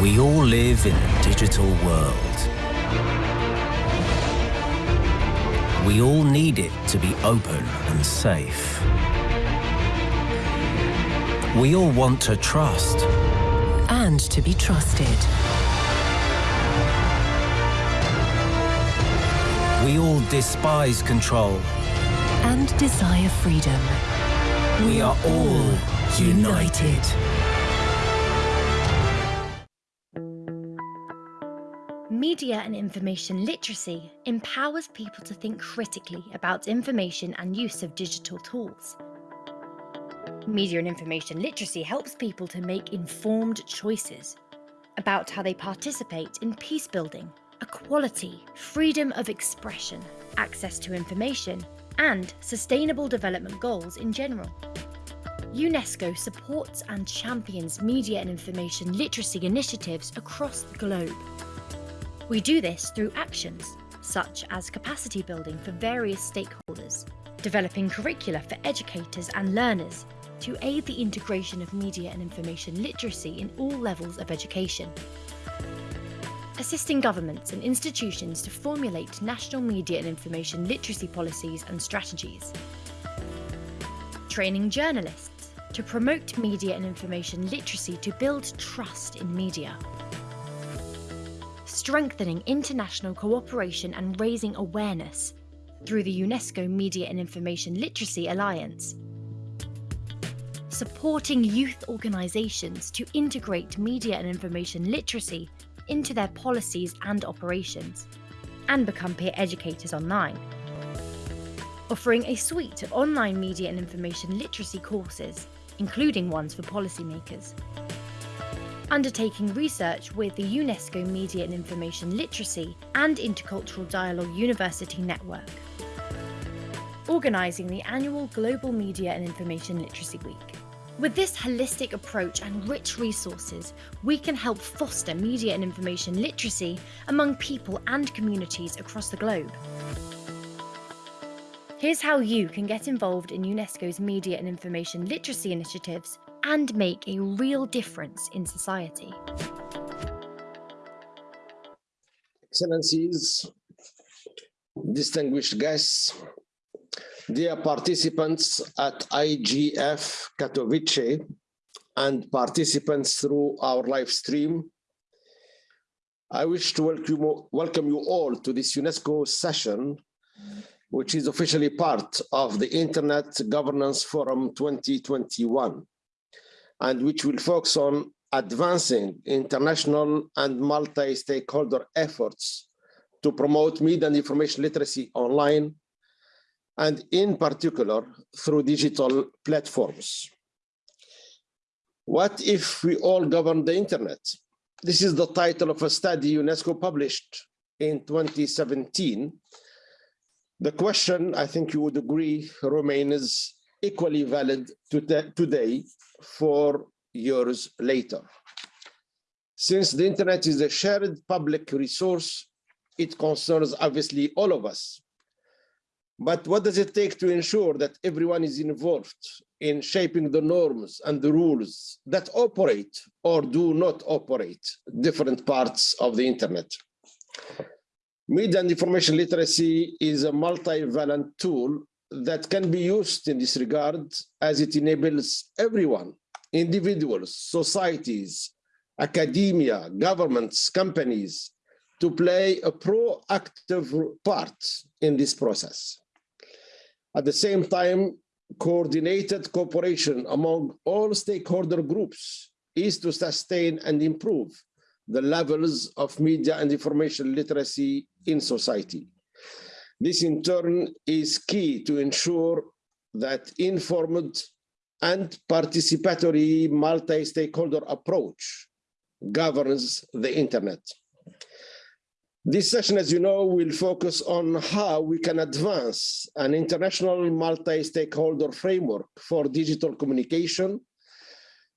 We all live in a digital world. We all need it to be open and safe. We all want to trust. And to be trusted. We all despise control. And desire freedom. We are all united. Media and information literacy empowers people to think critically about information and use of digital tools. Media and information literacy helps people to make informed choices about how they participate in peace building, equality, freedom of expression, access to information, and sustainable development goals in general. UNESCO supports and champions media and information literacy initiatives across the globe. We do this through actions, such as capacity building for various stakeholders, developing curricula for educators and learners to aid the integration of media and information literacy in all levels of education, assisting governments and institutions to formulate national media and information literacy policies and strategies, training journalists to promote media and information literacy to build trust in media, strengthening international cooperation and raising awareness through the UNESCO Media and Information Literacy Alliance, supporting youth organisations to integrate media and information literacy into their policies and operations, and become peer educators online, offering a suite of online media and information literacy courses, including ones for policymakers undertaking research with the UNESCO Media and Information Literacy and Intercultural Dialogue University Network, organising the annual Global Media and Information Literacy Week. With this holistic approach and rich resources, we can help foster media and information literacy among people and communities across the globe. Here's how you can get involved in UNESCO's media and information literacy initiatives and make a real difference in society. Excellencies, distinguished guests, dear participants at IGF Katowice and participants through our live stream, I wish to welcome, welcome you all to this UNESCO session, which is officially part of the Internet Governance Forum 2021 and which will focus on advancing international and multi-stakeholder efforts to promote media and information literacy online, and in particular through digital platforms. What if we all govern the internet? This is the title of a study UNESCO published in 2017. The question, I think you would agree, remains equally valid today four years later. Since the internet is a shared public resource, it concerns obviously all of us. But what does it take to ensure that everyone is involved in shaping the norms and the rules that operate or do not operate different parts of the internet? Media and information literacy is a multivalent tool that can be used in this regard as it enables everyone, individuals, societies, academia, governments, companies, to play a proactive part in this process. At the same time, coordinated cooperation among all stakeholder groups is to sustain and improve the levels of media and information literacy in society. This in turn is key to ensure that informed and participatory multi-stakeholder approach governs the internet. This session, as you know, will focus on how we can advance an international multi-stakeholder framework for digital communication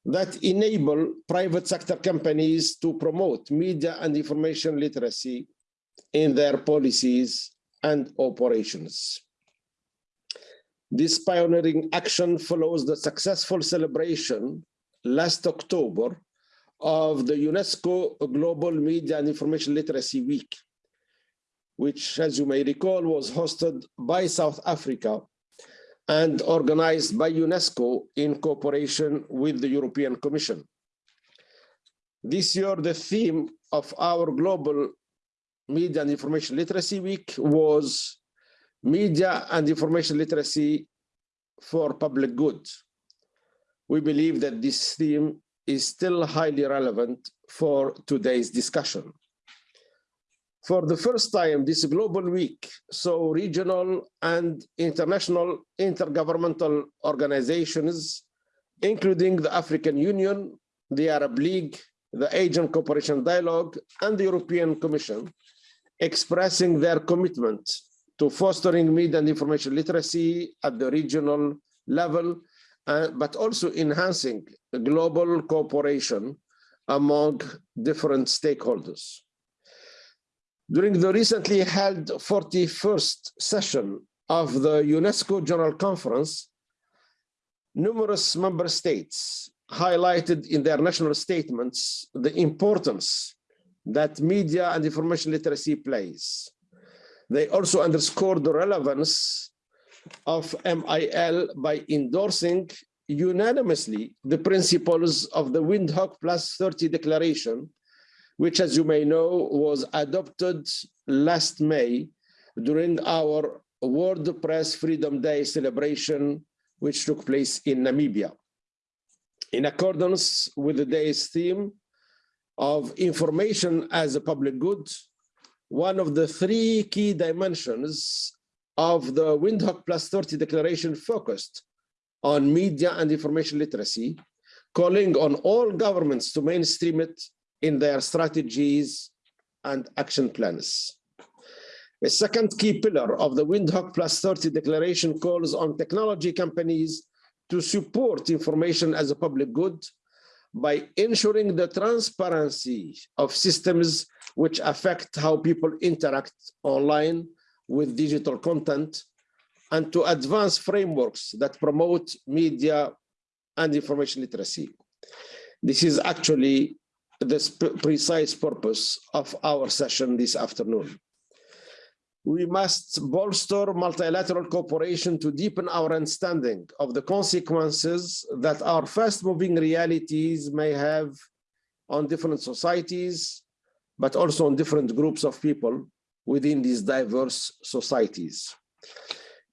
that enable private sector companies to promote media and information literacy in their policies and operations. This pioneering action follows the successful celebration last October of the UNESCO Global Media and Information Literacy Week, which, as you may recall, was hosted by South Africa and organized by UNESCO in cooperation with the European Commission. This year, the theme of our Global Media and Information Literacy Week was Media and Information Literacy for Public Good. We believe that this theme is still highly relevant for today's discussion. For the first time, this global week saw regional and international intergovernmental organizations, including the African Union, the Arab League, the Asian Cooperation Dialogue, and the European Commission, expressing their commitment to fostering media and information literacy at the regional level, uh, but also enhancing global cooperation among different stakeholders. During the recently held 41st session of the UNESCO General Conference, numerous member states highlighted in their national statements the importance that media and information literacy plays. They also underscored the relevance of MIL by endorsing unanimously the principles of the Windhoek Plus 30 Declaration which, as you may know, was adopted last May during our World Press Freedom Day celebration, which took place in Namibia. In accordance with the day's theme of information as a public good, one of the three key dimensions of the Windhoek Plus 30 Declaration focused on media and information literacy, calling on all governments to mainstream it in their strategies and action plans. A second key pillar of the Windhoek Plus 30 declaration calls on technology companies to support information as a public good by ensuring the transparency of systems which affect how people interact online with digital content and to advance frameworks that promote media and information literacy. This is actually the precise purpose of our session this afternoon. We must bolster multilateral cooperation to deepen our understanding of the consequences that our fast-moving realities may have on different societies, but also on different groups of people within these diverse societies.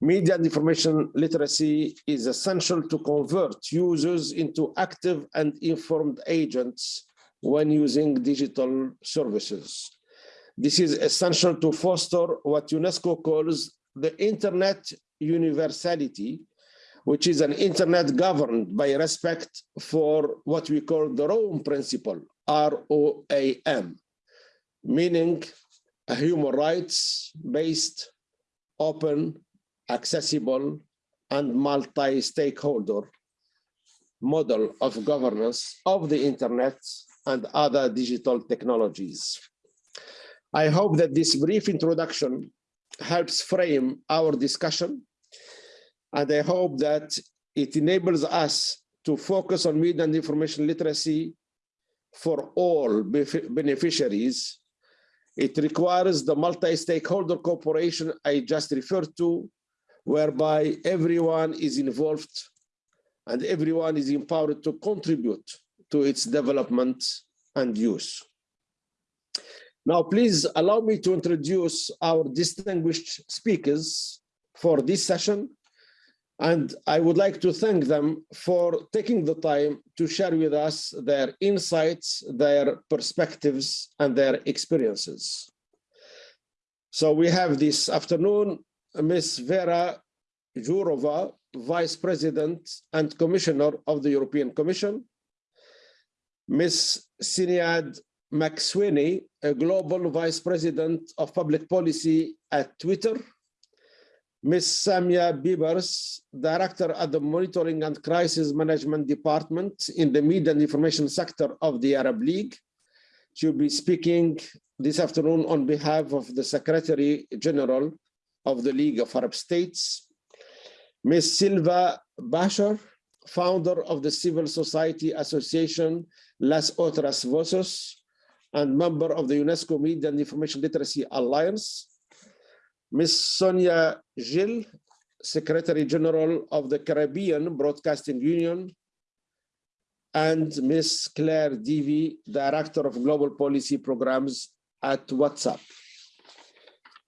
Media and information literacy is essential to convert users into active and informed agents when using digital services. This is essential to foster what UNESCO calls the internet universality, which is an internet governed by respect for what we call the ROAM principle, R-O-A-M, meaning a human rights-based, open, accessible, and multi-stakeholder model of governance of the internet and other digital technologies. I hope that this brief introduction helps frame our discussion, and I hope that it enables us to focus on media and information literacy for all beneficiaries. It requires the multi-stakeholder cooperation I just referred to, whereby everyone is involved and everyone is empowered to contribute to its development and use. Now, please allow me to introduce our distinguished speakers for this session. And I would like to thank them for taking the time to share with us their insights, their perspectives, and their experiences. So we have this afternoon, Ms. Vera Jourova, Vice President and Commissioner of the European Commission, Ms. Sinead McSweeney, a Global Vice President of Public Policy at Twitter, Ms. Samia Bibers, Director at the Monitoring and Crisis Management Department in the Media and Information Sector of the Arab League. She'll be speaking this afternoon on behalf of the Secretary General of the League of Arab States. Ms. Silvia Bacher, founder of the Civil Society Association Las Otras Voces, and member of the UNESCO Media and Information Literacy Alliance. Ms. Sonia Gill, Secretary General of the Caribbean Broadcasting Union, and Ms. Clair Deevy, Director of Global Policy Programs at WhatsApp.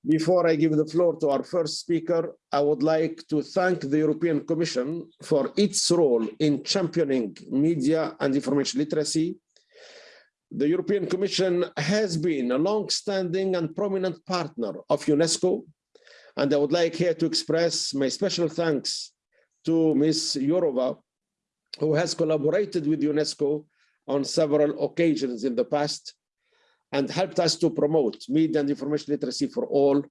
Before I give the floor to our first speaker, I would like to thank the European Commission for its role in championing media and information literacy. The European Commission has been a long-standing and prominent partner of UNESCO, and I would like here to express my special thanks to Ms. Jourova, who has collaborated with UNESCO on several occasions in the past and helped us to promote media and information literacy for all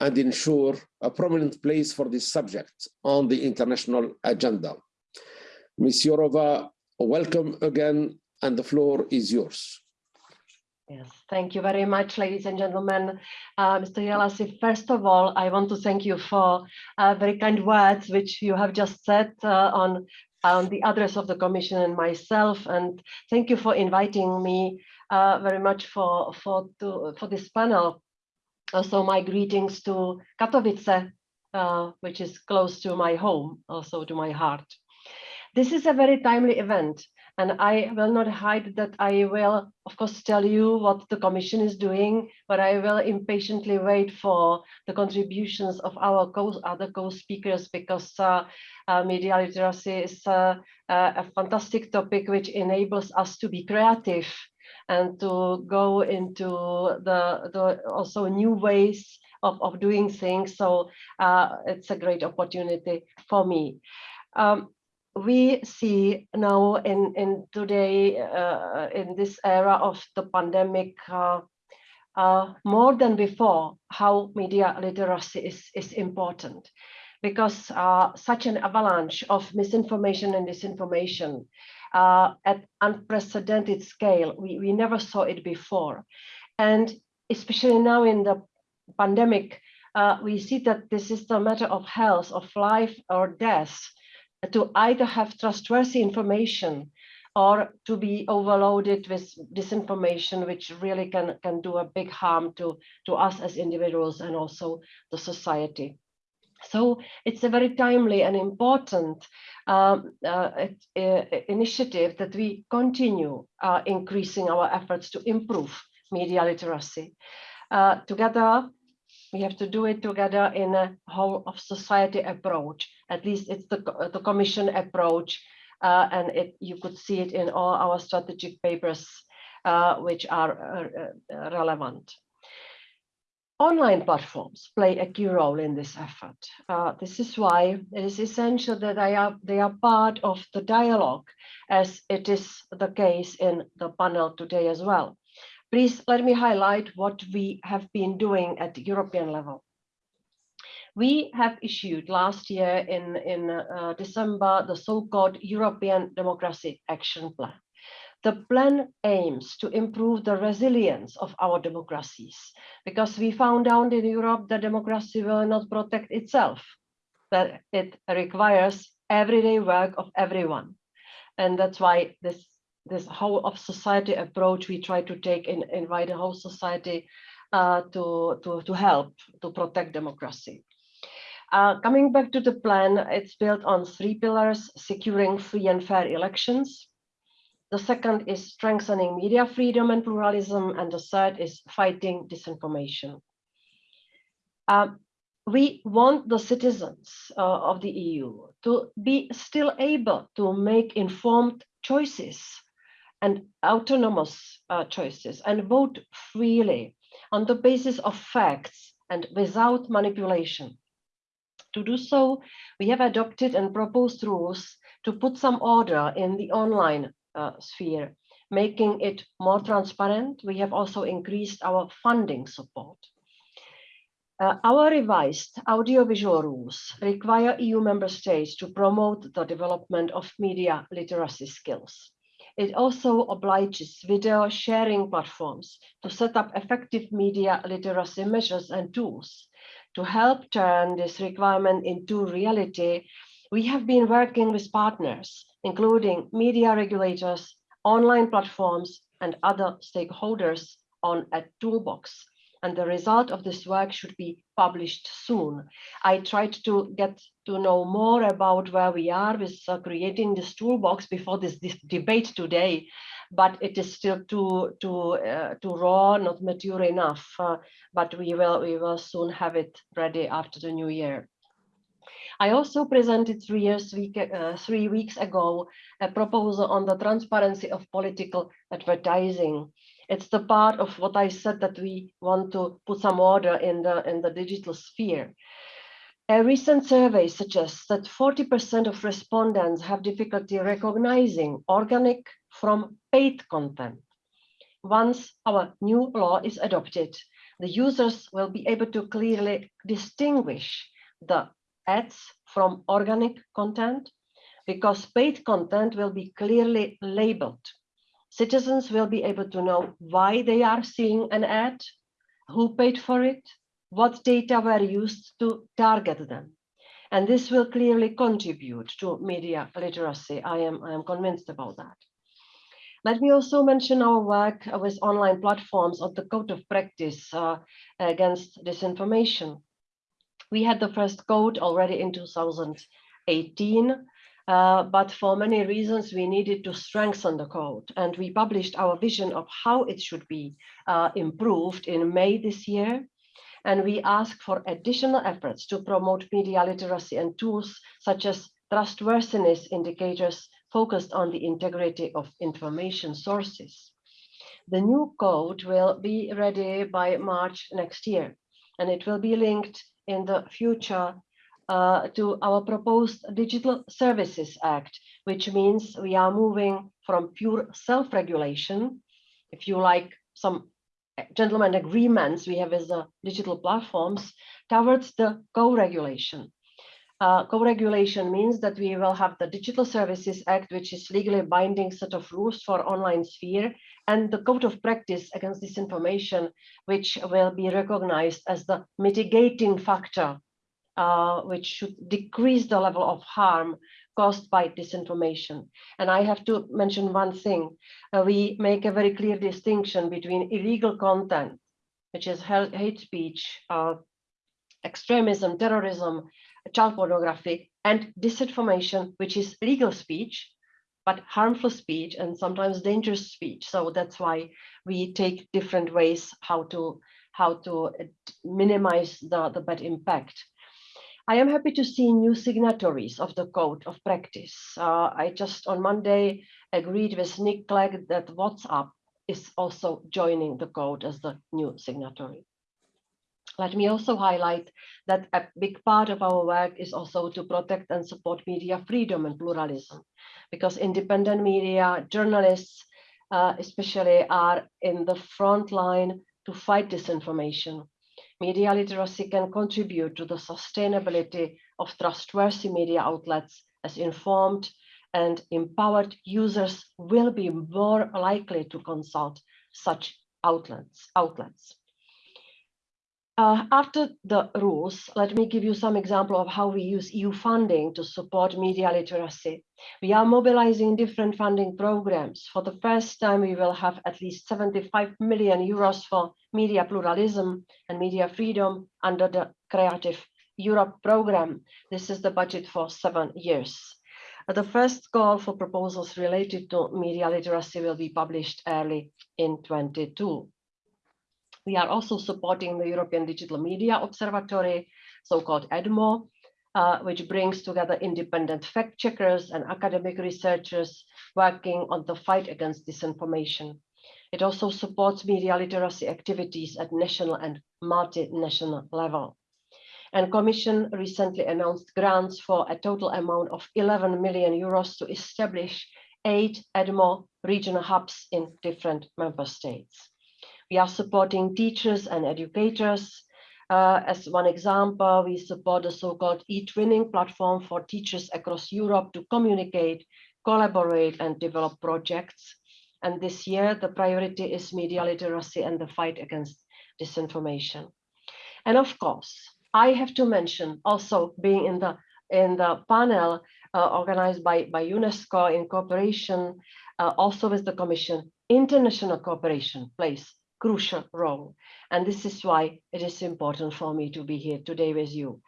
and ensure a prominent place for this subject on the international agenda. Ms. Jourova, welcome again, and the floor is yours. Yes, thank you very much, ladies and gentlemen. Uh, Mr. Jelassi, first of all, I want to thank you for uh, very kind words which you have just said uh, on, on the address of the Commission and myself. And thank you for inviting me uh, very much for, for, to, for this panel. Also, my greetings to Katowice, uh, which is close to my home, also to my heart. This is a very timely event and I will not hide that I will, of course, tell you what the Commission is doing, but I will impatiently wait for the contributions of our co other co-speakers because uh, uh, media literacy is uh, a fantastic topic which enables us to be creative and to go into the, the also new ways of, of doing things. So uh, it's a great opportunity for me. Um, we see now in, in today, uh, in this era of the pandemic, uh, uh, more than before, how media literacy is, is important because uh, such an avalanche of misinformation and disinformation uh, at unprecedented scale, we, we never saw it before. And especially now in the pandemic, uh, we see that this is a matter of health, of life or death, to either have trustworthy information or to be overloaded with disinformation, which really can, can do a big harm to, to us as individuals and also the society. So it's a very timely and important um, uh, uh, initiative that we continue uh, increasing our efforts to improve media literacy. Uh, together we have to do it together in a whole of society approach. At least it's the, the commission approach uh, and it, you could see it in all our strategic papers uh, which are uh, uh, relevant. Online platforms play a key role in this effort. Uh, this is why it is essential that they are, they are part of the dialogue as it is the case in the panel today as well. Please let me highlight what we have been doing at the European level. We have issued last year in, in uh, December the so-called European Democracy Action Plan. The plan aims to improve the resilience of our democracies because we found out in Europe that democracy will not protect itself, that it requires everyday work of everyone. And that's why this this whole of society approach we try to take and invite the whole society uh, to, to, to help to protect democracy. Uh, coming back to the plan, it's built on three pillars, securing free and fair elections. The second is strengthening media freedom and pluralism. And the third is fighting disinformation. Uh, we want the citizens uh, of the EU to be still able to make informed choices and autonomous uh, choices and vote freely on the basis of facts and without manipulation. To do so, we have adopted and proposed rules to put some order in the online uh, sphere, making it more transparent. We have also increased our funding support. Uh, our revised audiovisual rules require EU member states to promote the development of media literacy skills. It also obliges video sharing platforms to set up effective media literacy measures and tools to help turn this requirement into reality We have been working with partners, including media regulators, online platforms, and other stakeholders on a toolbox. And the result of this work should be published soon. I tried to get to know more about where we are with uh, creating this toolbox before this, this, debate today, but it is still too too uh, too raw, not mature enough. Uh, but we will we will soon have it ready after the new year. I also presented three years week, uh, three weeks ago a proposal on the transparency of political advertising. It's the part of what I said that we want to put some order in the in the digital sphere. A recent survey suggests that 40% of respondents have difficulty recognizing organic from paid content. Once our new law is adopted, the users will be able to clearly distinguish the ads from organic content because paid content will be clearly labeled. Citizens will be able to know why they are seeing an ad, who paid for it, what data were used to target them. And this will clearly contribute to media literacy. I am, I am convinced about that. Let me also mention our work with online platforms on the code of practice uh, against disinformation. We had the first code already in 2018, uh, but for many reasons, we needed to strengthen the code. And we published our vision of how it should be uh, improved in May this year. And we ask for additional efforts to promote media literacy and tools such as trustworthiness indicators focused on the integrity of information sources. The new code will be ready by March next year, and it will be linked in the future uh, to our proposed Digital Services Act, which means we are moving from pure self-regulation, if you like some gentlemen agreements we have with the digital platforms, towards the co-regulation. Uh, co-regulation means that we will have the Digital Services Act, which is legally binding set of rules for online sphere, and the Code of Practice against disinformation, which will be recognized as the mitigating factor, uh, which should decrease the level of harm caused by disinformation. And I have to mention one thing. Uh, we make a very clear distinction between illegal content, which is hate speech, uh, extremism, terrorism, child pornography, and disinformation, which is legal speech, but harmful speech and sometimes dangerous speech. So that's why we take different ways how to how to uh, minimize the, the bad impact. I am happy to see new signatories of the code of practice. Uh, I just on Monday agreed with Nick Clegg that WhatsApp is also joining the code as the new signatory. Let me also highlight that a big part of our work is also to protect and support media freedom and pluralism, because independent media, journalists, uh, especially are in the front line to fight disinformation. Media literacy can contribute to the sustainability of trustworthy media outlets as informed and empowered users will be more likely to consult such outlets. outlets. Uh, after the rules, let me give you some example of how we use EU funding to support media literacy. We are mobilizing different funding programs. For the first time, we will have at least 75 million euros for media pluralism and media freedom under the Creative Europe program. This is the budget for seven years. Uh, the first call for proposals related to media literacy will be published early in 22. We are also supporting the European Digital Media Observatory, so-called EDMO, uh, which brings together independent fact checkers and academic researchers working on the fight against disinformation. It also supports media literacy activities at national and multinational level. And Commission recently announced grants for a total amount of 11 million euros to establish eight EDMO regional hubs in different member states. We are supporting teachers and educators. Uh, as one example, we support the so-called e-twinning platform for teachers across Europe to communicate, collaborate, and develop projects. And this year, the priority is media literacy and the fight against disinformation. And of course, I have to mention also being in the in the panel uh, organized by, by UNESCO in cooperation uh, also with the Commission, international cooperation plays crucial role. And this is why it is important for me to be here today with you.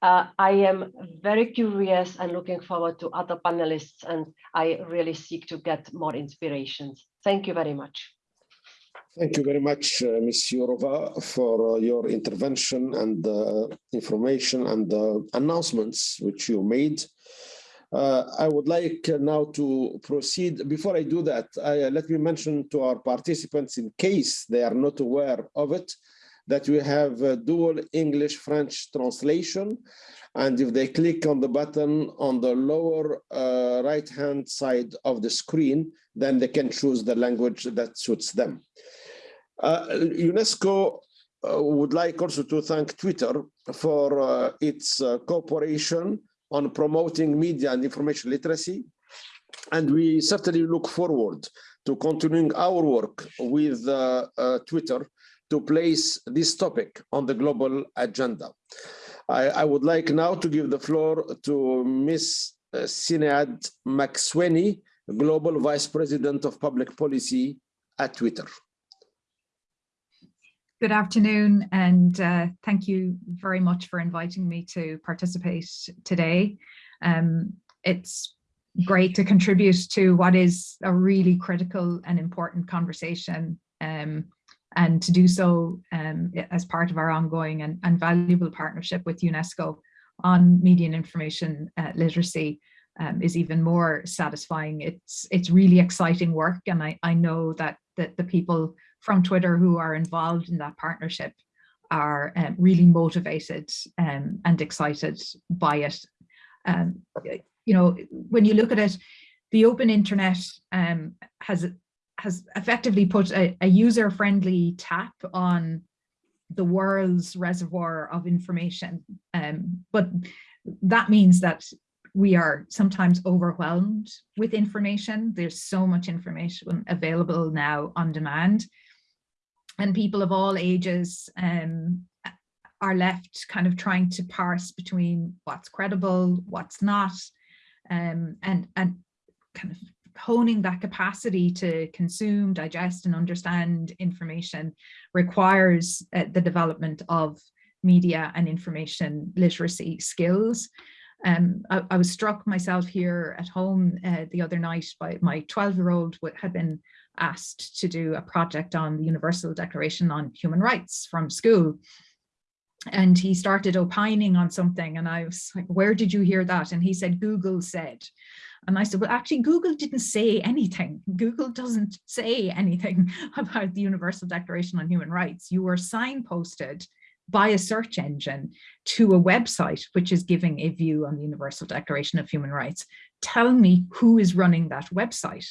Uh, I am very curious and looking forward to other panelists and I really seek to get more inspirations. Thank you very much. Thank you very much, uh, Ms. Jourova, for uh, your intervention and uh, information and uh, announcements which you made. Uh, I would like now to proceed. Before I do that, I, uh, let me mention to our participants, in case they are not aware of it, that we have a dual English-French translation. And if they click on the button on the lower uh, right-hand side of the screen, then they can choose the language that suits them. Uh, UNESCO uh, would like also to thank Twitter for uh, its cooperation on promoting media and information literacy. And we certainly look forward to continuing our work with uh, uh, Twitter to place this topic on the global agenda. I, I, would like now to give the floor to Ms. Uh, Sinead McSweeney, Global Vice President of Public Policy at Twitter. Good afternoon, and uh, thank you very much for inviting me to participate today. Um, it's great to contribute to what is a really critical and important conversation um, and to do so um, as part of our ongoing and, and, valuable partnership with UNESCO on media and information uh, literacy um, is even more satisfying. It's it's really exciting work and I, I know that, that the people from Twitter who are involved in that partnership are um, really motivated um, and excited by it. Um, you know, when you look at it, the open internet um, has has effectively put a, a user-friendly tap on the world's reservoir of information. Um, but that means that we are sometimes overwhelmed with information. There's so much information available now on demand and people of all ages um, are left kind of trying to parse between what's credible, what's not, um, and, and kind of honing that capacity to consume, digest and understand information requires uh, the development of media and information literacy skills. Um, I, I, was struck myself here at home uh, the other night by my 12 year old had been asked to do a project on the Universal Declaration on Human Rights from school. And he started opining on something and I was like, where did you hear that? And he said, Google said. And I said, well, actually, Google didn't say anything. Google doesn't say anything about the Universal Declaration on Human Rights. You were signposted by a search engine to a website which is giving a view on the Universal Declaration of Human Rights. Tell me who is running that website.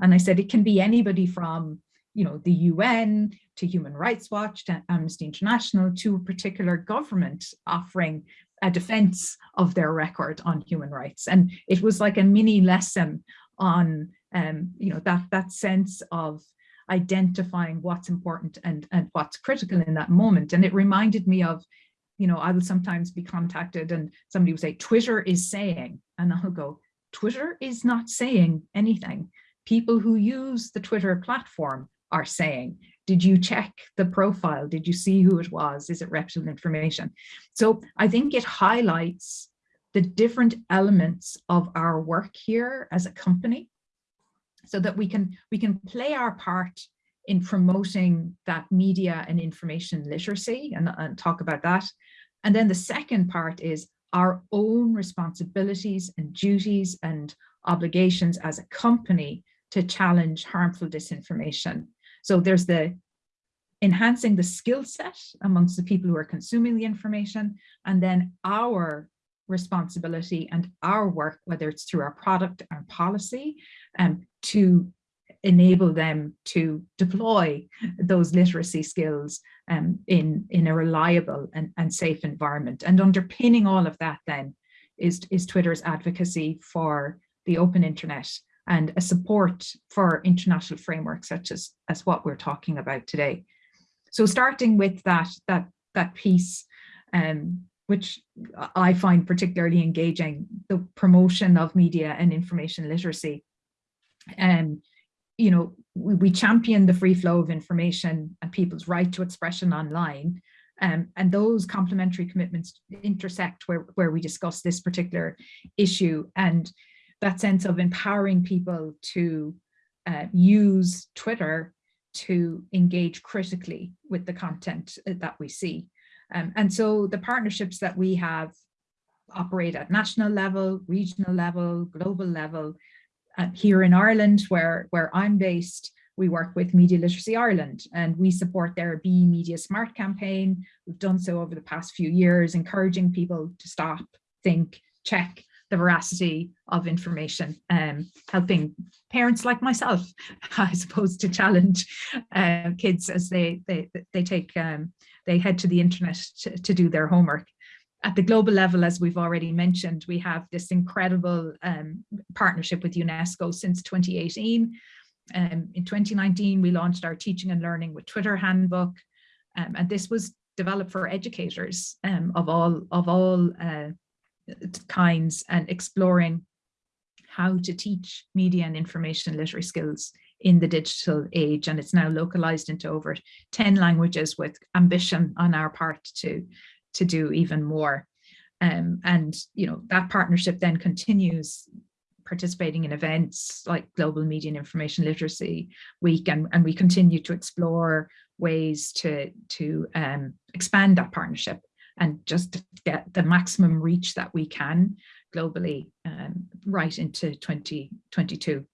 And I said, it can be anybody from you know, the UN to Human Rights Watch to Amnesty International to a particular government offering a defense of their record on human rights. And it was like a mini lesson on, um, you know, that, that sense of identifying what's important and, and what's critical in that moment. And it reminded me of, you know, I will sometimes be contacted and somebody will say, Twitter is saying, and I'll go, Twitter is not saying anything. People who use the Twitter platform are saying, did you check the profile? Did you see who it was? Is it reputable information? So I think it highlights the different elements of our work here as a company so that we can we can play our part in promoting that media and information literacy and, and talk about that. And then the second part is our own responsibilities and duties and obligations as a company to challenge harmful disinformation. So there's the enhancing the skill set amongst the people who are consuming the information, and then our responsibility and our work, whether it's through our product and policy, um, to enable them to deploy those literacy skills um, in, in a reliable and, and safe environment. And underpinning all of that then is, is Twitter's advocacy for the open internet and a support for international frameworks such as, as what we're talking about today. So starting with that, that, that piece, um, which I find particularly engaging, the promotion of media and information literacy. And, you know, we, we champion the free flow of information and people's right to expression online. Um, and those complementary commitments intersect where, where we discuss this particular issue and that sense of empowering people to uh, use Twitter to engage critically with the content uh, that we see. Um, and so the partnerships that we have operate at national level, regional level, global level. Uh, here in Ireland, where, where I'm based, we work with Media Literacy Ireland and we support their Be Media Smart campaign. We've done so over the past few years, encouraging people to stop, think, check the veracity of information, um, helping parents like myself, I suppose, to challenge uh, kids as they they they take um, they head to the internet to, to do their homework at the global level, as we've already mentioned, we have this incredible um, partnership with UNESCO since 2018. Um, in 2019, we launched our Teaching and Learning with Twitter handbook, um, and this was developed for educators um, of all of all uh, kinds and exploring how to teach media and information literary skills in the digital age. And it's now localized into over 10 languages with ambition on our part to, to do even more. Um, and, you know, that partnership then continues participating in events like Global Media and Information Literacy Week, and, and we continue to explore ways to, to um, expand that partnership and just get the maximum reach that we can globally um, right into 2022.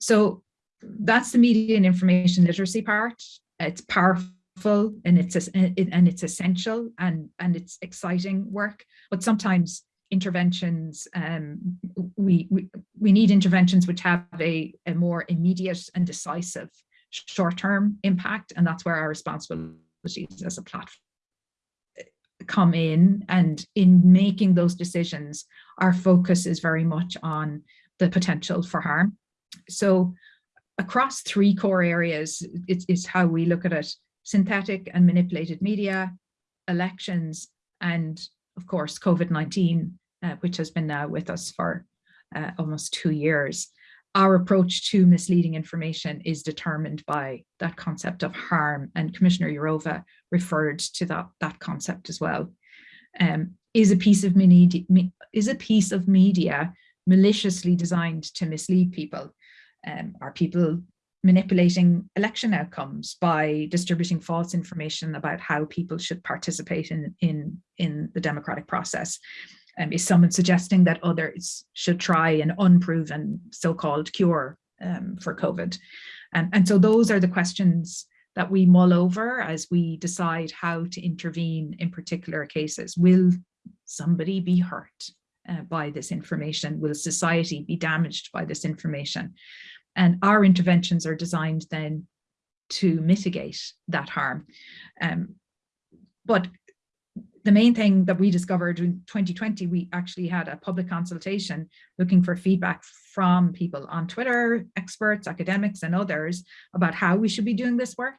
So that's the media and information literacy part. It's powerful and it's and it's essential and and it's exciting work. But sometimes interventions um, we, we we need interventions which have a, a more immediate and decisive short-term impact, and that's where our responsibilities as a platform come in and in making those decisions our focus is very much on the potential for harm. So across three core areas it's, how we look at it synthetic and manipulated media elections and of course covid-19 uh, which has been now with us for uh, almost two years our approach to misleading information is determined by that concept of harm and Commissioner Jourova referred to that, that concept as well. Um, is a piece of media, is a piece of media maliciously designed to mislead people? Um, are people manipulating election outcomes by distributing false information about how people should participate in, in, in the democratic process? Um, is someone suggesting that others should try an unproven so-called cure um, for COVID? Um, and so those are the questions that we mull over as we decide how to intervene in particular cases. Will somebody be hurt uh, by this information? Will society be damaged by this information? And our interventions are designed then to mitigate that harm. Um, but the main thing that we discovered in 2020, we actually had a public consultation looking for feedback from people on Twitter, experts, academics, and others about how we should be doing this work.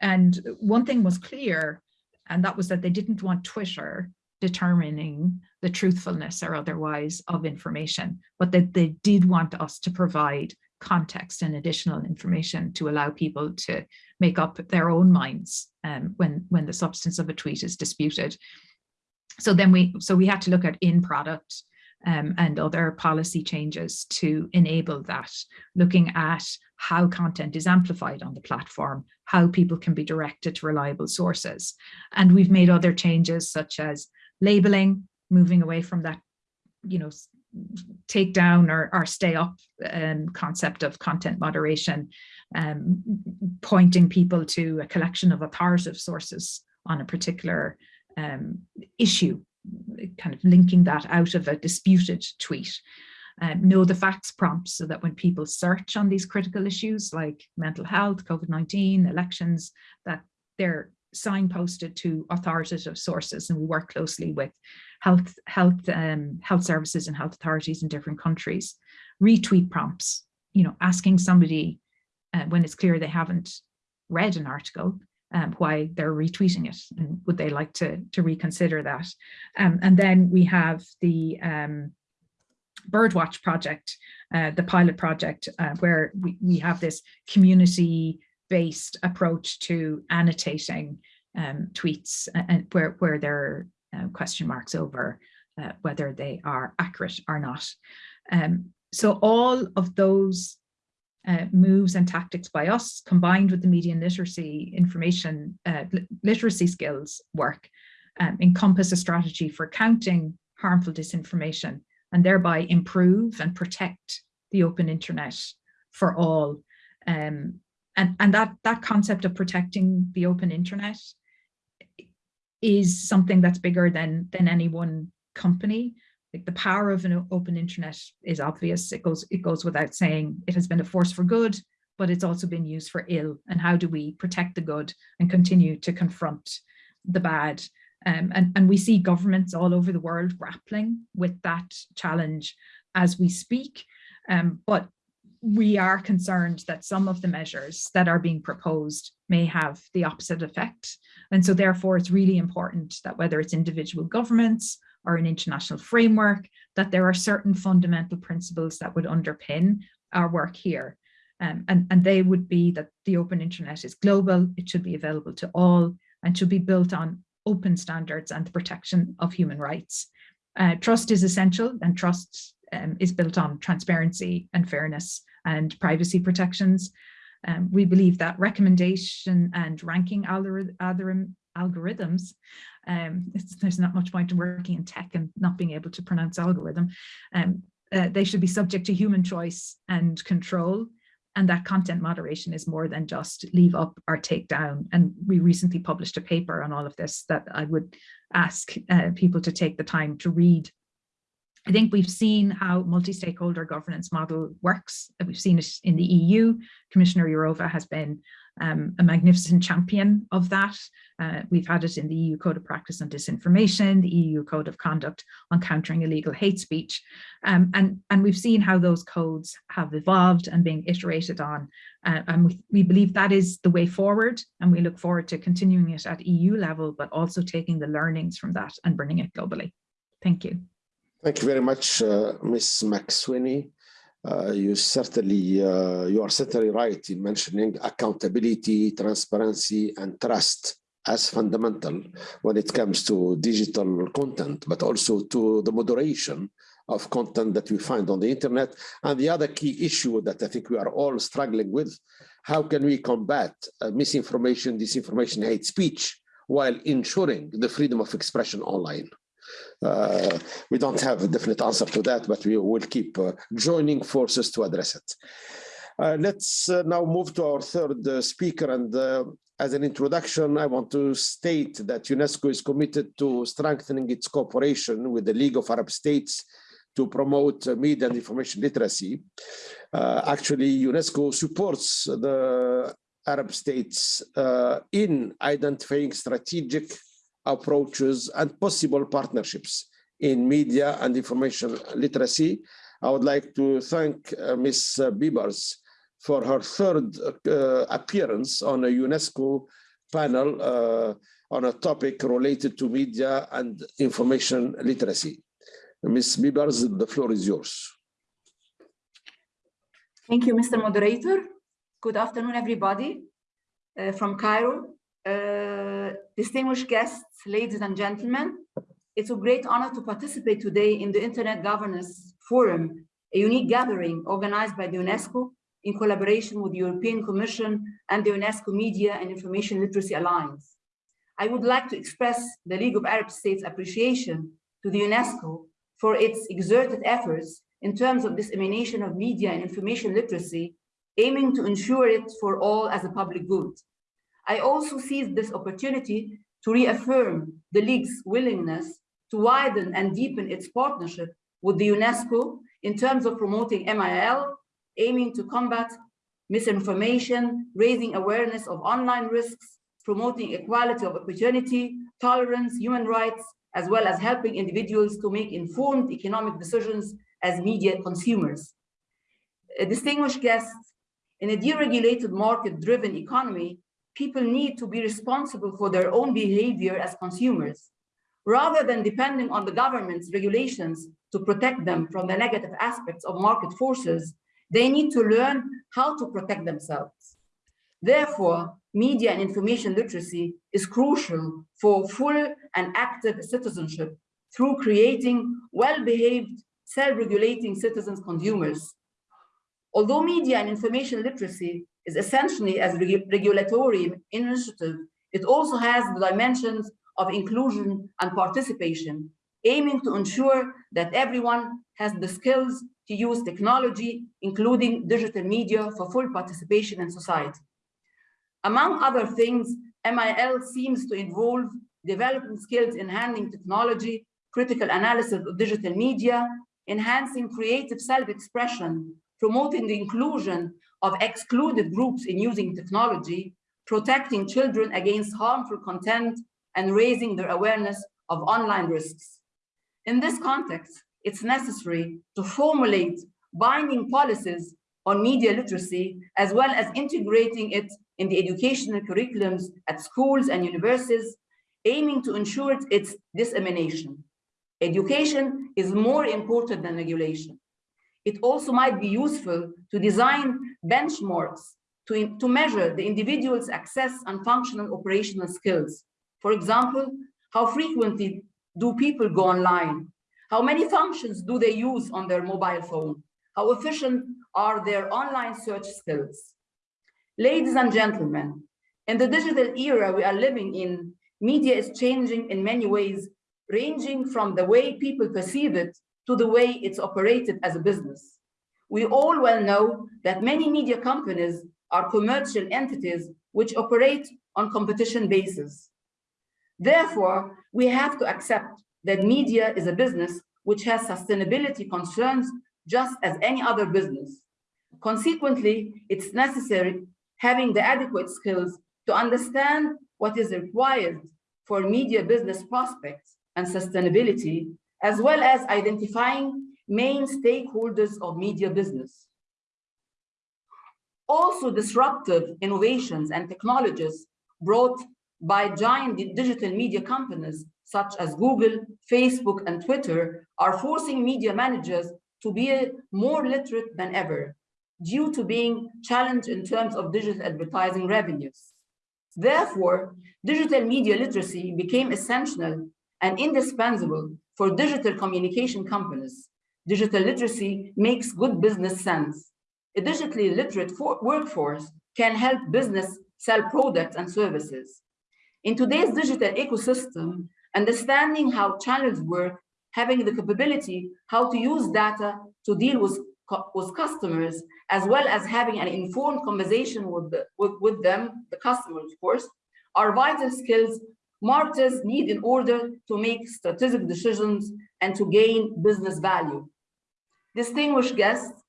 And one thing was clear, and that was that they didn't want Twitter determining the truthfulness or otherwise of information, but that they did want us to provide context and additional information to allow people to make up their own minds um, when when the substance of a tweet is disputed. So then we so we had to look at in product um, and other policy changes to enable that, looking at how content is amplified on the platform, how people can be directed to reliable sources. And we've made other changes such as labeling, moving away from that, you know, take down or, or stay up um, concept of content moderation, um, pointing people to a collection of authoritative sources on a particular um, issue, kind of linking that out of a disputed tweet. Um, know the facts prompts so that when people search on these critical issues like mental health, COVID-19, elections, that they're signposted to authoritative sources and we work closely with health health um, health services and health authorities in different countries. Retweet prompts, you know, asking somebody uh, when it's clear they haven't read an article um, why they're retweeting it and would they like to, to reconsider that. Um, and then we have the um, Birdwatch project, uh, the pilot project, uh, where we, we have this community-based approach to annotating um, tweets and where, where there are uh, question marks over uh, whether they are accurate or not. Um, so all of those uh, moves and tactics by us combined with the media and literacy information uh, literacy skills work um, encompass a strategy for counting harmful disinformation and thereby improve and protect the open internet for all. Um, and, and that, that concept of protecting the open internet is something that's bigger than, than any one company. Like the power of an open internet is obvious. It goes, it goes without saying. It has been a force for good, but it's also been used for ill. And how do we protect the good and continue to confront the bad? Um, and, and we see governments all over the world grappling with that challenge as we speak. Um, but we are concerned that some of the measures that are being proposed may have the opposite effect. And so therefore it's really important that whether it's individual governments or an international framework, that there are certain fundamental principles that would underpin our work here. Um, and, and they would be that the open internet is global, it should be available to all, and should be built on open standards and the protection of human rights. Uh, trust is essential and trust um, is built on transparency and fairness and privacy protections. Um, we believe that recommendation and ranking algorithm, algorithms, um, there's not much point in working in tech and not being able to pronounce algorithm, um, uh, they should be subject to human choice and control and that content moderation is more than just leave up or take down. And we recently published a paper on all of this that I would ask uh, people to take the time to read. I think we've seen how multi-stakeholder governance model works. We've seen it in the EU. Commissioner Jourova has been um, a magnificent champion of that. Uh, we've had it in the EU Code of Practice on Disinformation, the EU Code of Conduct on Countering Illegal Hate Speech. Um, and, and we've seen how those codes have evolved and being iterated on. Uh, and we, we believe that is the way forward. And we look forward to continuing it at EU level, but also taking the learnings from that and bringing it globally. Thank you. Thank you very much, uh, Ms. McSweeney. Uh, you certainly uh, you are certainly right in mentioning accountability, transparency, and trust as fundamental when it comes to digital content, but also to the moderation of content that we find on the internet. And the other key issue that I think we are all struggling with, how can we combat uh, misinformation, disinformation, hate speech, while ensuring the freedom of expression online? Uh, we don't have a definite answer to that, but we will keep uh, joining forces to address it. Uh, let's uh, now move to our third uh, speaker. And uh, as an introduction, I want to state that UNESCO is committed to strengthening its cooperation with the League of Arab States to promote media and information literacy. actually, UNESCO supports the Arab states in identifying strategic approaches and possible partnerships in media and information literacy. I would like to thank uh, Ms. Biebers for her third uh, appearance on a UNESCO panel uh, on a topic related to media and information literacy. Ms. Biebers, the floor is yours. Thank you, Mr. Moderator. Good afternoon, everybody uh, from Cairo. Distinguished guests, ladies and gentlemen, it's a great honor to participate today in the Internet Governance Forum, a unique gathering organized by the UNESCO in collaboration with the European Commission and the UNESCO Media and Information Literacy Alliance. I would like to express the League of Arab States appreciation to the UNESCO for its exerted efforts in terms of dissemination of media and information literacy, aiming to ensure it for all as a public good. I also seize this opportunity to reaffirm the League's willingness to widen and deepen its partnership with the UNESCO in terms of promoting MIL, aiming to combat misinformation, raising awareness of online risks, promoting equality of opportunity, tolerance, human rights, as well as helping individuals to make informed economic decisions as media consumers. A distinguished guests, in a deregulated market-driven economy, people need to be responsible for their own behavior as consumers. Rather than depending on the government's regulations to protect them from the negative aspects of market forces, they need to learn how to protect themselves. Therefore, media and information literacy is crucial for full and active citizenship through creating well-behaved, self-regulating citizens consumers. Although media and information literacy is essentially as a reg regulatory initiative, it also has the dimensions of inclusion and participation, aiming to ensure that everyone has the skills to use technology, including digital media for full participation in society. Among other things, MIL seems to involve developing skills in handling technology, critical analysis of digital media, enhancing creative self-expression, promoting the inclusion of excluded groups in using technology, protecting children against harmful content, and raising their awareness of online risks. In this context, it's necessary to formulate binding policies on media literacy, as well as integrating it in the educational curriculums at schools and universities, aiming to ensure its dissemination. Education is more important than regulation. It also might be useful to design benchmarks to, to measure the individual's access and functional operational skills. For example, how frequently do people go online? How many functions do they use on their mobile phone? How efficient are their online search skills? Ladies and gentlemen, in the digital era we are living in, media is changing in many ways, ranging from the way people perceive it to the way it's operated as a business. We all well know that many media companies are commercial entities which operate on competition basis. Therefore, we have to accept that media is a business which has sustainability concerns just as any other business. Consequently, it's necessary having the adequate skills to understand what is required for media business prospects and sustainability, as well as identifying main stakeholders of media business. Also disruptive innovations and technologies brought by giant digital media companies such as Google, Facebook, and Twitter are forcing media managers to be more literate than ever due to being challenged in terms of digital advertising revenues. Therefore, digital media literacy became essential and indispensable for digital communication companies. Digital literacy makes good business sense. A digitally literate workforce can help business sell products and services. In today's digital ecosystem, understanding how channels work, having the capability how to use data to deal with with customers, as well as having an informed conversation with, the, with, with them, the customers, of course, are vital skills marketers need in order to make strategic decisions and to gain business value. Distinguished guests,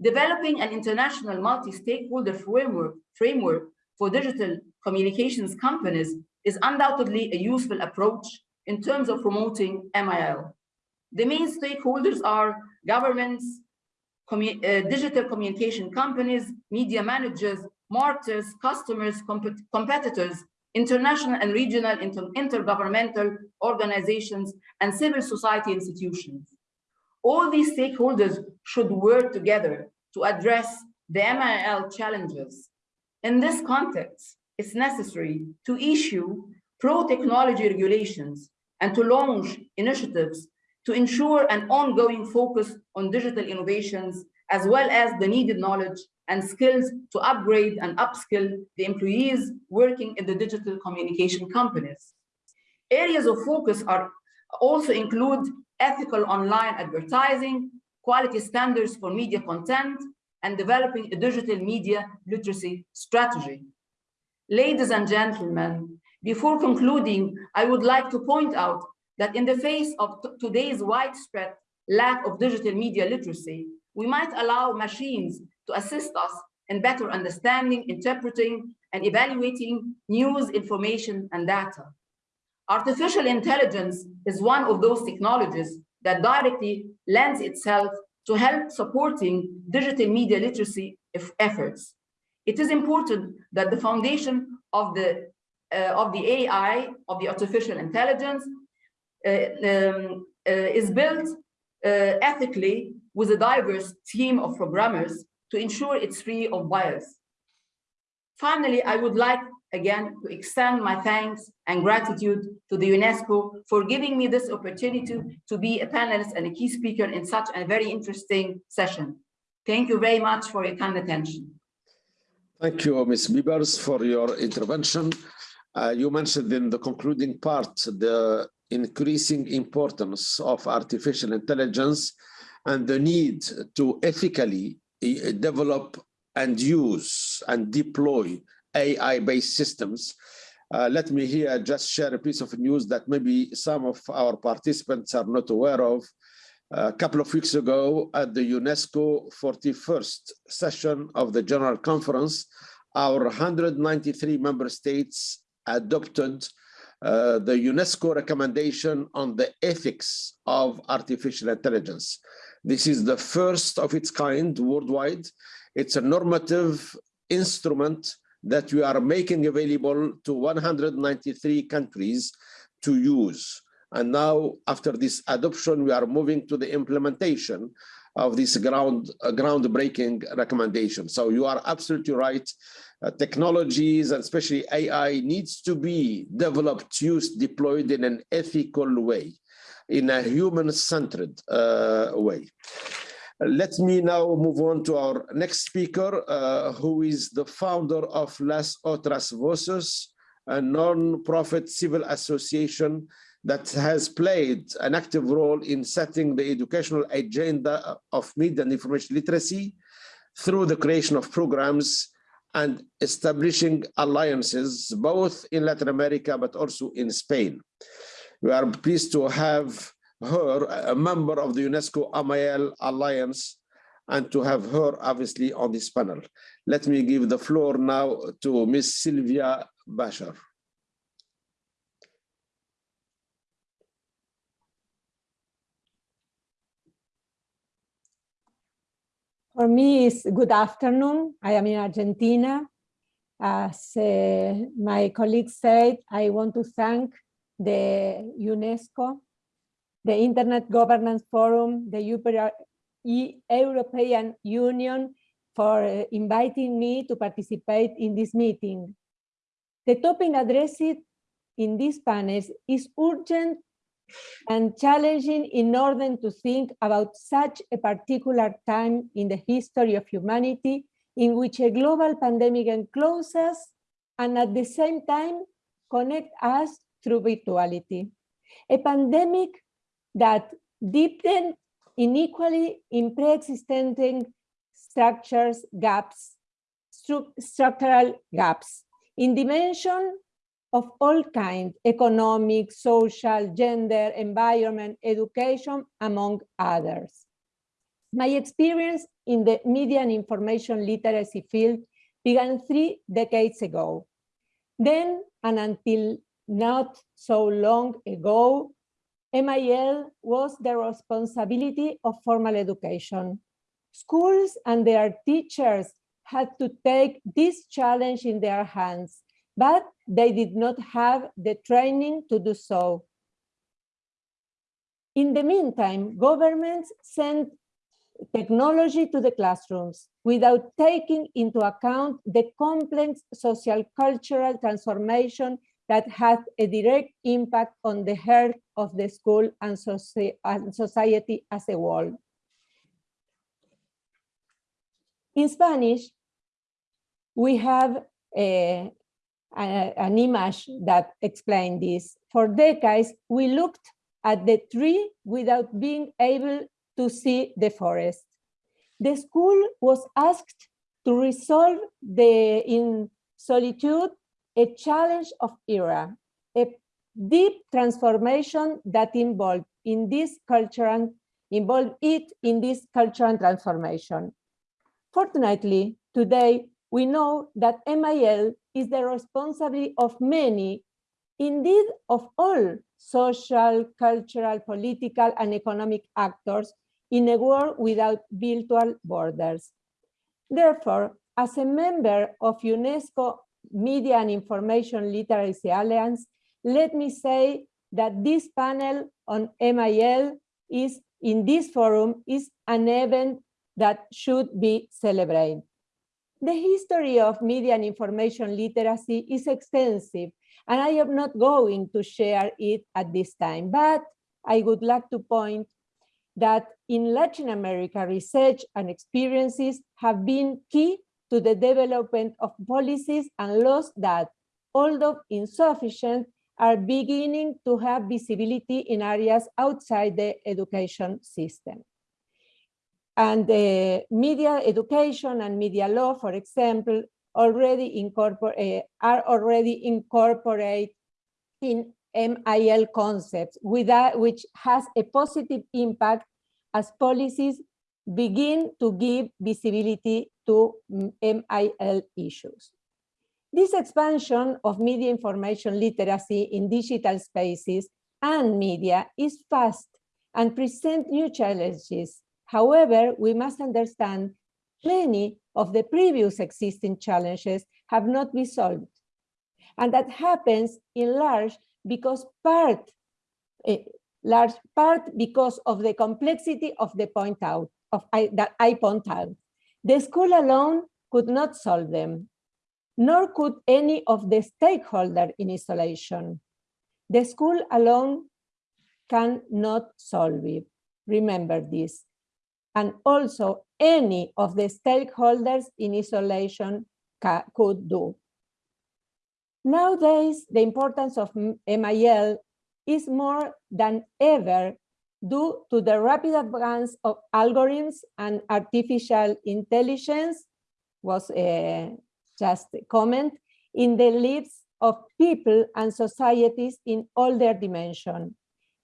developing an international multi-stakeholder framework, framework for digital communications companies is undoubtedly a useful approach in terms of promoting MIL. The main stakeholders are governments, commu uh, digital communication companies, media managers, marketers, customers, comp competitors, international and regional inter intergovernmental organizations, and civil society institutions. All these stakeholders should work together to address the MIL challenges. In this context, it's necessary to issue pro-technology regulations and to launch initiatives to ensure an ongoing focus on digital innovations, as well as the needed knowledge and skills to upgrade and upskill the employees working in the digital communication companies. Areas of focus are also include ethical online advertising, quality standards for media content, and developing a digital media literacy strategy. Ladies and gentlemen, before concluding, I would like to point out that in the face of today's widespread lack of digital media literacy, we might allow machines to assist us in better understanding, interpreting, and evaluating news, information, and data. Artificial intelligence is one of those technologies that directly lends itself to help supporting digital media literacy efforts. It is important that the foundation of the uh, of the AI, of the artificial intelligence, uh, um, uh, is built uh, ethically with a diverse team of programmers to ensure it's free of bias. Finally, I would like again to extend my thanks and gratitude to the UNESCO for giving me this opportunity to be a panelist and a key speaker in such a very interesting session. Thank you very much for your kind attention. Thank you, Ms. Biebers, for your intervention. Uh, you mentioned in the concluding part the increasing importance of artificial intelligence and the need to ethically eh, develop and use and deploy AI-based systems. Uh, let me here just share a piece of news that maybe some of our participants are not aware of. A couple of weeks ago at the UNESCO 41st session of the General Conference, our 193 member states adopted uh, the UNESCO recommendation on the ethics of artificial intelligence. This is the first of its kind worldwide. It's a normative instrument that we are making available to 193 countries to use. And now, after this adoption, we are moving to the implementation of this ground uh, groundbreaking recommendation. So you are absolutely right. Uh, technologies and especially AI needs to be developed, used, deployed in an ethical way, in a human-centered uh, way. Let me now move on to our next speaker, uh, who is the founder of Las Otras Voces, a non-profit civil association that has played an active role in setting the educational agenda of media and information literacy through the creation of programs and establishing alliances both in Latin America but also in Spain. We are pleased to have her a member of the UNESCO MIL Alliance and to have her obviously on this panel. Let me give the floor now to Ms. Silvia Bacher. For me, it's good afternoon. I am in Argentina. As uh, my colleague said, I want to thank the UNESCO the Internet Governance Forum, the European Union for uh, inviting me to participate in this meeting. The topic addressed in these panels is urgent and challenging in order to think about such a particular time in the history of humanity in which a global pandemic encloses and at the same time connect us through virtuality. A pandemic that deepened inequality in pre-existing structures gaps, stru structural gaps in dimension of all kinds, economic, social, gender, environment, education, among others. My experience in the media and information literacy field began three decades ago. Then, and until not so long ago, MIL was the responsibility of formal education. Schools and their teachers had to take this challenge in their hands, but they did not have the training to do so. In the meantime, governments sent technology to the classrooms without taking into account the complex social cultural transformation that had a direct impact on the health of the school and, soci and society as a whole. In Spanish, we have a, a, an image that explains this. For decades, we looked at the tree without being able to see the forest. The school was asked to resolve the in solitude a challenge of era, a deep transformation that involved in this cultural and involved it in this cultural transformation. Fortunately, today we know that MIL is the responsibility of many, indeed of all social, cultural, political, and economic actors in a world without virtual borders. Therefore, as a member of UNESCO Media and Information Literacy Alliance, let me say that this panel on MIL is in this forum is an event that should be celebrated. The history of media and information literacy is extensive, and I am not going to share it at this time, but I would like to point that in Latin America, research and experiences have been key to the development of policies and laws that, although insufficient, are beginning to have visibility in areas outside the education system. And the media education and media law, for example, already incorporate, uh, are already incorporated in MIL concepts, that, which has a positive impact as policies begin to give visibility to MIL issues. This expansion of media information literacy in digital spaces and media is fast and present new challenges. However, we must understand many of the previous existing challenges have not been solved. And that happens in large because part, a large part because of the complexity of the point out, of I, that I point out. The school alone could not solve them, nor could any of the stakeholders in isolation. The school alone cannot solve it. Remember this. And also any of the stakeholders in isolation could do. Nowadays, the importance of MIL is more than ever due to the rapid advance of algorithms and artificial intelligence was uh, just a comment in the lives of people and societies in all their dimension.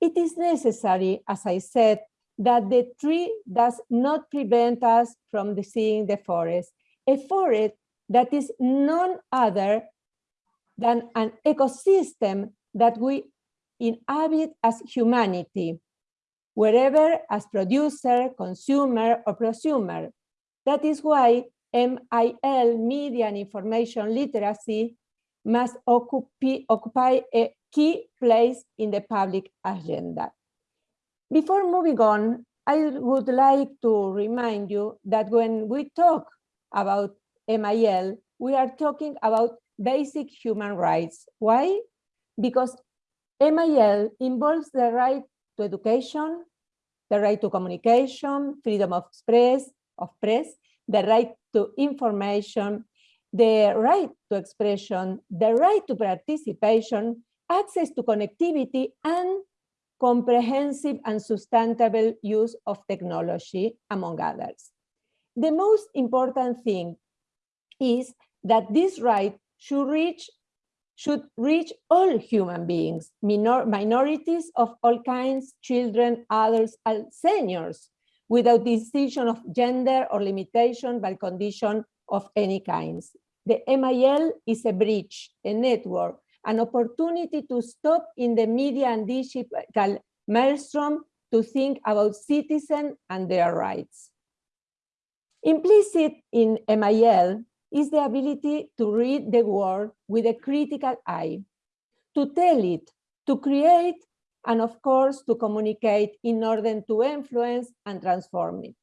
It is necessary, as I said, that the tree does not prevent us from seeing the forest, a forest that is none other than an ecosystem that we inhabit as humanity, wherever as producer, consumer, or prosumer. That is why MIL, media and information literacy, must occupy, a key place in the public agenda. Before moving on, I would like to remind you that when we talk about MIL, we are talking about basic human rights. Why? Because MIL involves the right to education, the right to communication, freedom of express, of press, the right to information, the right to expression, the right to participation, access to connectivity, and comprehensive and sustainable use of technology, among others. The most important thing is that this right should reach should reach all human beings, minor, minorities of all kinds, children, adults, and seniors, without distinction of gender or limitation by condition of any kinds. The MIL is a bridge, a network, an opportunity to stop in the media and digital maelstrom to think about citizens and their rights. Implicit in MIL is the ability to read the world with a critical eye, to tell it, to create and of course to communicate in order to influence and transform it.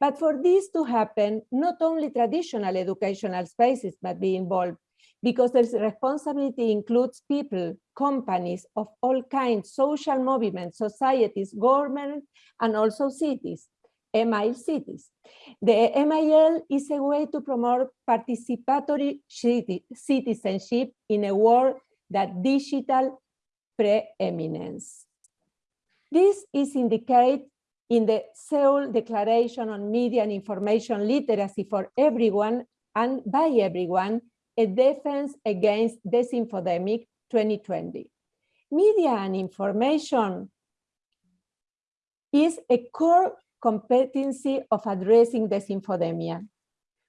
But for this to happen, not only traditional educational spaces must be involved, because this responsibility includes people, companies of all kinds, social movements, societies, government, and also cities, MIL cities. The MIL is a way to promote participatory citizenship in a world that digital preeminence. This is indicated in the Seoul Declaration on Media and Information Literacy for Everyone and by everyone, a defense against disinfodemic 2020. Media and information is a core competency of addressing disinfodemia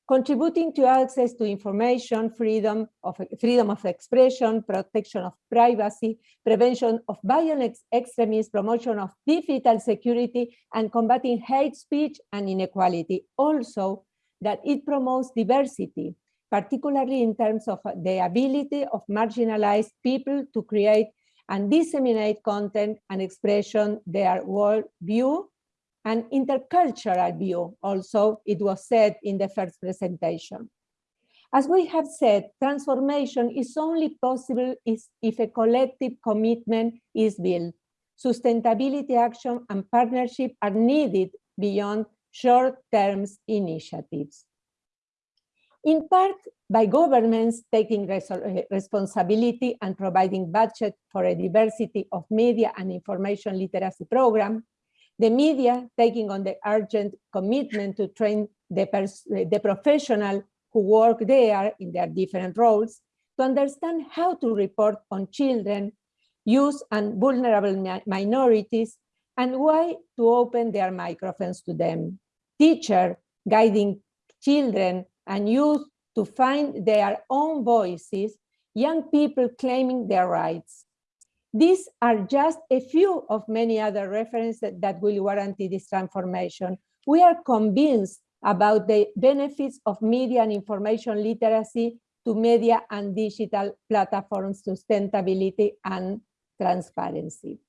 contributing to access to information, freedom of, freedom of expression, protection of privacy, prevention of violent extremism, promotion of digital security, and combating hate speech and inequality. Also, that it promotes diversity, particularly in terms of uh, the ability of marginalized people to create and disseminate content and expression their world and intercultural view also it was said in the first presentation. As we have said transformation is only possible if a collective commitment is built. Sustainability action and partnership are needed beyond short-term initiatives. In part by governments taking responsibility and providing budget for a diversity of media and information literacy program, the media taking on the urgent commitment to train the, the professional who work there in their different roles to understand how to report on children, youth and vulnerable mi minorities, and why to open their microphones to them. Teacher guiding children and youth to find their own voices, young people claiming their rights. These are just a few of many other references that, that will guarantee this transformation. We are convinced about the benefits of media and information literacy to media and digital platform sustainability and transparency.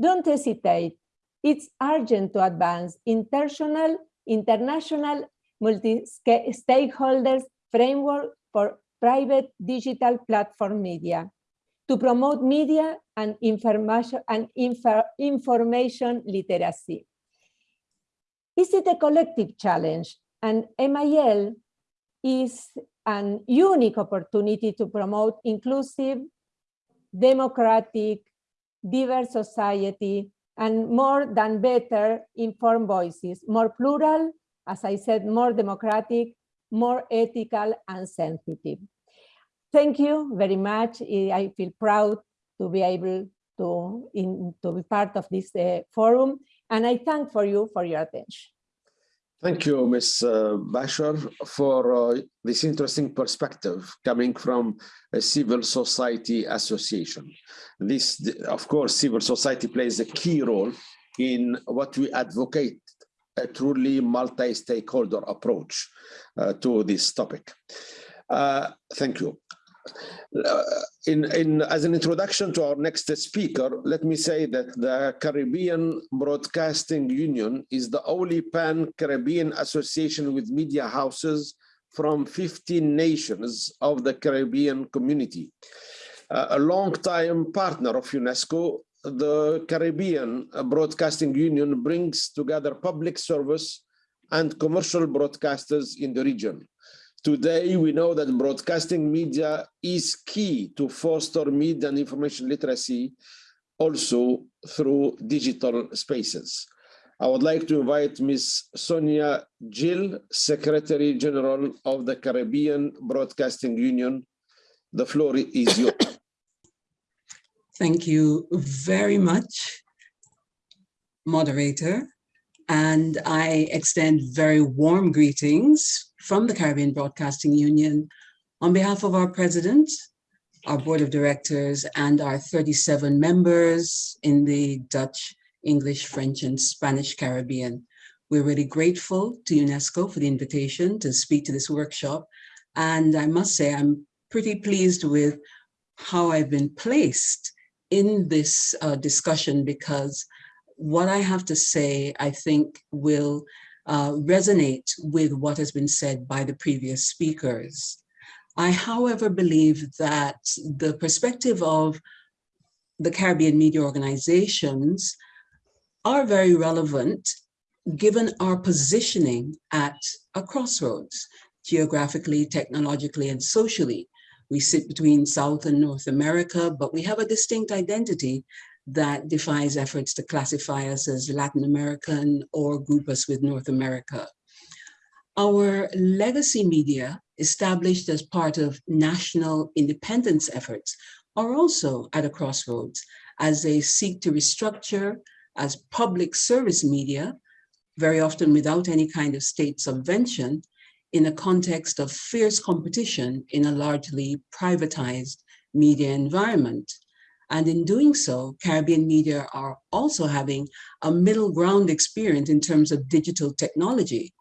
Don't hesitate. It's urgent to advance international, international multi-stakeholders framework for private digital platform media to promote media and information and infor information literacy. Is it a collective challenge? And MIL is an unique opportunity to promote inclusive, democratic, diverse society, and more than better informed voices, more plural, as I said, more democratic, more ethical and sensitive. Thank you very much. I feel proud to be able to, in, to be part of this uh, forum, and I thank for you for your attention. Thank you, Ms. Uh, Bacher, for uh, this interesting perspective coming from a civil society association. This, of course, civil society plays a key role in what we advocate a truly multi-stakeholder approach uh, to this topic. Uh, thank you. Uh, in, in, as an introduction to our next speaker, let me say that the Caribbean Broadcasting Union is the only pan-Caribbean association with media houses from 15 nations of the Caribbean community. Uh, a long-time partner of UNESCO the Caribbean Broadcasting Union brings together public service and commercial broadcasters in the region. Today, we know that broadcasting media is key to foster media and information literacy also through digital spaces. I would like to invite Ms. Sonia Gill, Secretary General of the Caribbean Broadcasting Union. The floor is yours. Thank you very much, moderator. And I extend very warm greetings from the Caribbean Broadcasting Union on behalf of our president, our board of directors, and our 37 members in the Dutch, English, French, and Spanish Caribbean. We're really grateful to UNESCO for the invitation to speak to this workshop. And I must say, I'm pretty pleased with how I've been placed in this uh, discussion because what I have to say, I think will uh, resonate with what has been said by the previous speakers. I, however, believe that the perspective of the Caribbean media organizations are very relevant given our positioning at a crossroads, geographically, technologically, and socially. We sit between South and North America, but we have a distinct identity that defies efforts to classify us as Latin American or group us with North America. Our legacy media, established as part of national independence efforts, are also at a crossroads as they seek to restructure as public service media, very often without any kind of state subvention, in a context of fierce competition in a largely privatized media environment. And in doing so, Caribbean media are also having a middle ground experience in terms of digital technology.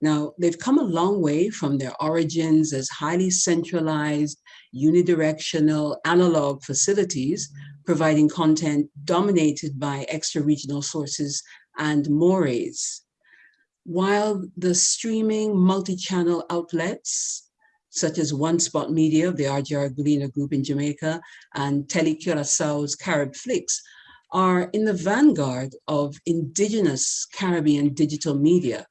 Now, they've come a long way from their origins as highly centralized, unidirectional, analog facilities, providing content dominated by extra-regional sources and mores. While the streaming multi-channel outlets, such as One Spot Media, the RJR Gleaner Group in Jamaica, and Tele Curaçao's Carib Flicks, are in the vanguard of indigenous Caribbean digital media.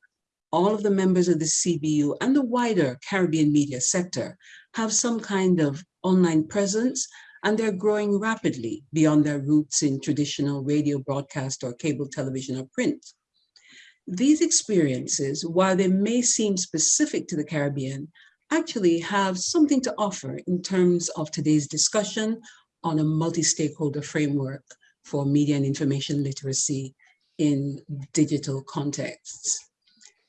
All of the members of the CBU and the wider Caribbean media sector have some kind of online presence and they're growing rapidly beyond their roots in traditional radio broadcast or cable television or print. These experiences, while they may seem specific to the Caribbean, actually have something to offer in terms of today's discussion on a multi-stakeholder framework for media and information literacy in digital contexts.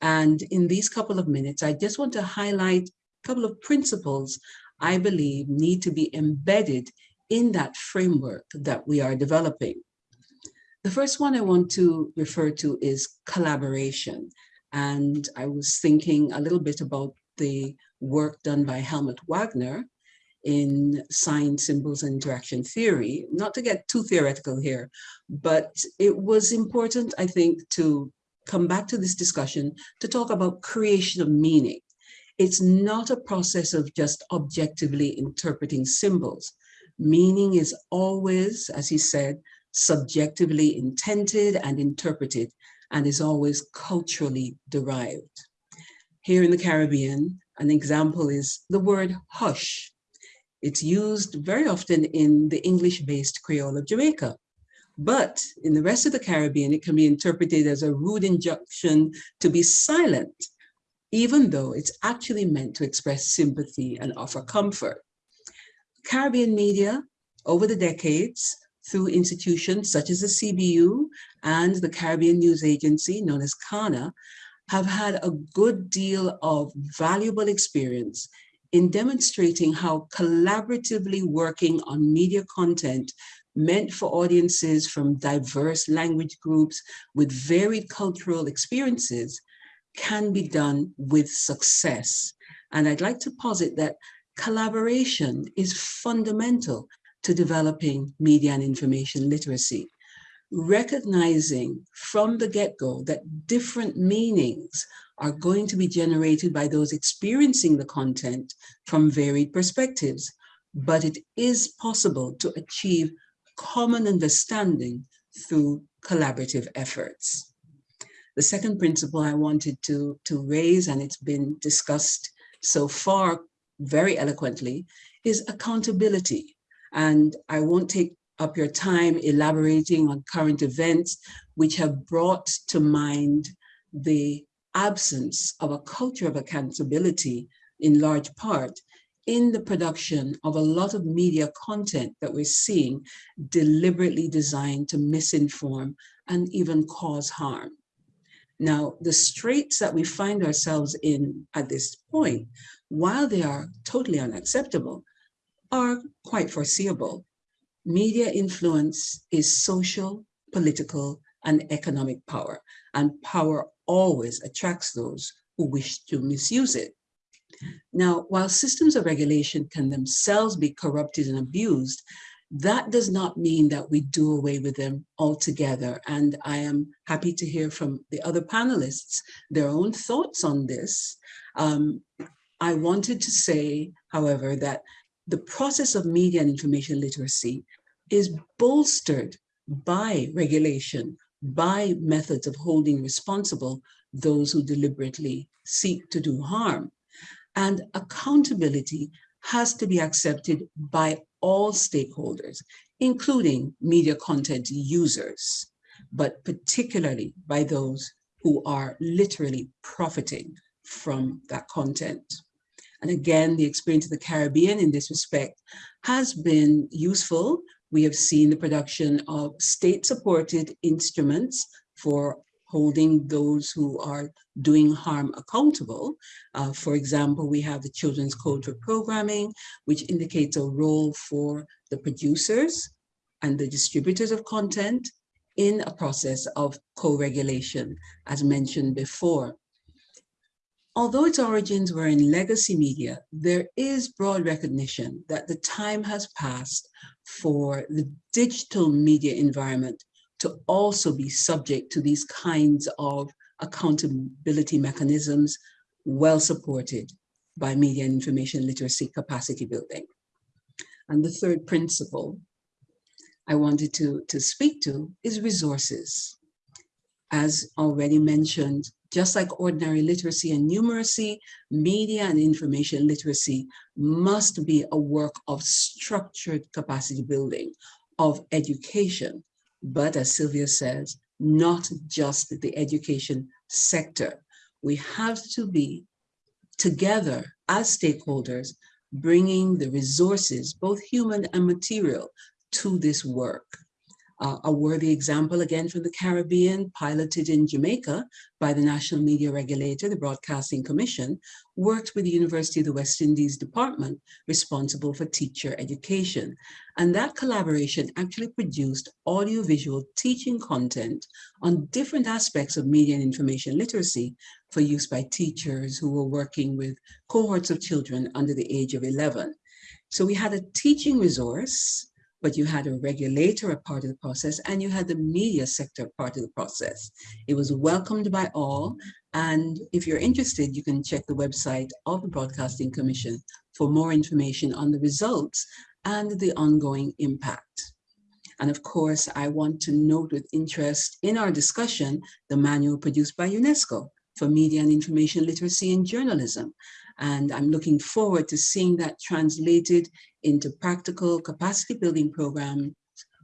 And in these couple of minutes, I just want to highlight a couple of principles I believe need to be embedded in that framework that we are developing. The first one I want to refer to is collaboration. And I was thinking a little bit about the work done by Helmut Wagner in sign, symbols, and interaction theory, not to get too theoretical here, but it was important, I think, to come back to this discussion to talk about creation of meaning. It's not a process of just objectively interpreting symbols. Meaning is always, as he said, subjectively intended and interpreted and is always culturally derived. Here in the Caribbean, an example is the word hush. It's used very often in the English-based Creole of Jamaica. But in the rest of the Caribbean, it can be interpreted as a rude injunction to be silent, even though it's actually meant to express sympathy and offer comfort. Caribbean media, over the decades, through institutions such as the CBU and the Caribbean News Agency, known as CANA, have had a good deal of valuable experience in demonstrating how collaboratively working on media content meant for audiences from diverse language groups with varied cultural experiences can be done with success. And I'd like to posit that collaboration is fundamental to developing media and information literacy recognizing from the get-go that different meanings are going to be generated by those experiencing the content from varied perspectives, but it is possible to achieve common understanding through collaborative efforts. The second principle I wanted to, to raise, and it's been discussed so far very eloquently, is accountability. And I won't take up your time elaborating on current events which have brought to mind the absence of a culture of accountability in large part in the production of a lot of media content that we're seeing deliberately designed to misinform and even cause harm. Now, the straits that we find ourselves in at this point, while they are totally unacceptable, are quite foreseeable media influence is social, political, and economic power, and power always attracts those who wish to misuse it. Now, while systems of regulation can themselves be corrupted and abused, that does not mean that we do away with them altogether. And I am happy to hear from the other panelists their own thoughts on this. Um, I wanted to say, however, that the process of media and information literacy is bolstered by regulation, by methods of holding responsible those who deliberately seek to do harm. And accountability has to be accepted by all stakeholders, including media content users, but particularly by those who are literally profiting from that content. And again, the experience of the Caribbean in this respect has been useful. We have seen the production of state-supported instruments for holding those who are doing harm accountable. Uh, for example, we have the Children's Code for Programming, which indicates a role for the producers and the distributors of content in a process of co-regulation, as mentioned before. Although its origins were in legacy media, there is broad recognition that the time has passed for the digital media environment to also be subject to these kinds of accountability mechanisms well supported by media and information literacy capacity building. And the third principle I wanted to, to speak to is resources. As already mentioned, just like ordinary literacy and numeracy, media and information literacy must be a work of structured capacity building, of education, but as Silvia says, not just the education sector. We have to be together as stakeholders, bringing the resources, both human and material, to this work. Uh, a worthy example, again, from the Caribbean, piloted in Jamaica by the National Media Regulator, the Broadcasting Commission, worked with the University of the West Indies Department responsible for teacher education. And that collaboration actually produced audiovisual teaching content on different aspects of media and information literacy for use by teachers who were working with cohorts of children under the age of 11. So we had a teaching resource but you had a regulator a part of the process and you had the media sector part of the process. It was welcomed by all. And if you're interested, you can check the website of the Broadcasting Commission for more information on the results and the ongoing impact. And of course, I want to note with interest in our discussion, the manual produced by UNESCO for media and information literacy and journalism. And I'm looking forward to seeing that translated into practical capacity building programs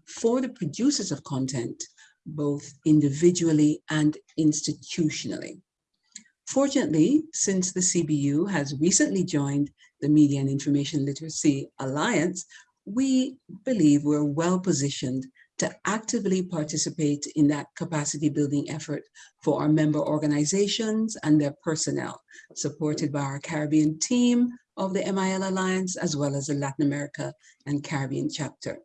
for the producers of content, both individually and institutionally. Fortunately, since the CBU has recently joined the Media and Information Literacy Alliance, we believe we're well positioned to actively participate in that capacity building effort for our member organizations and their personnel, supported by our Caribbean team of the MIL Alliance, as well as the Latin America and Caribbean chapter.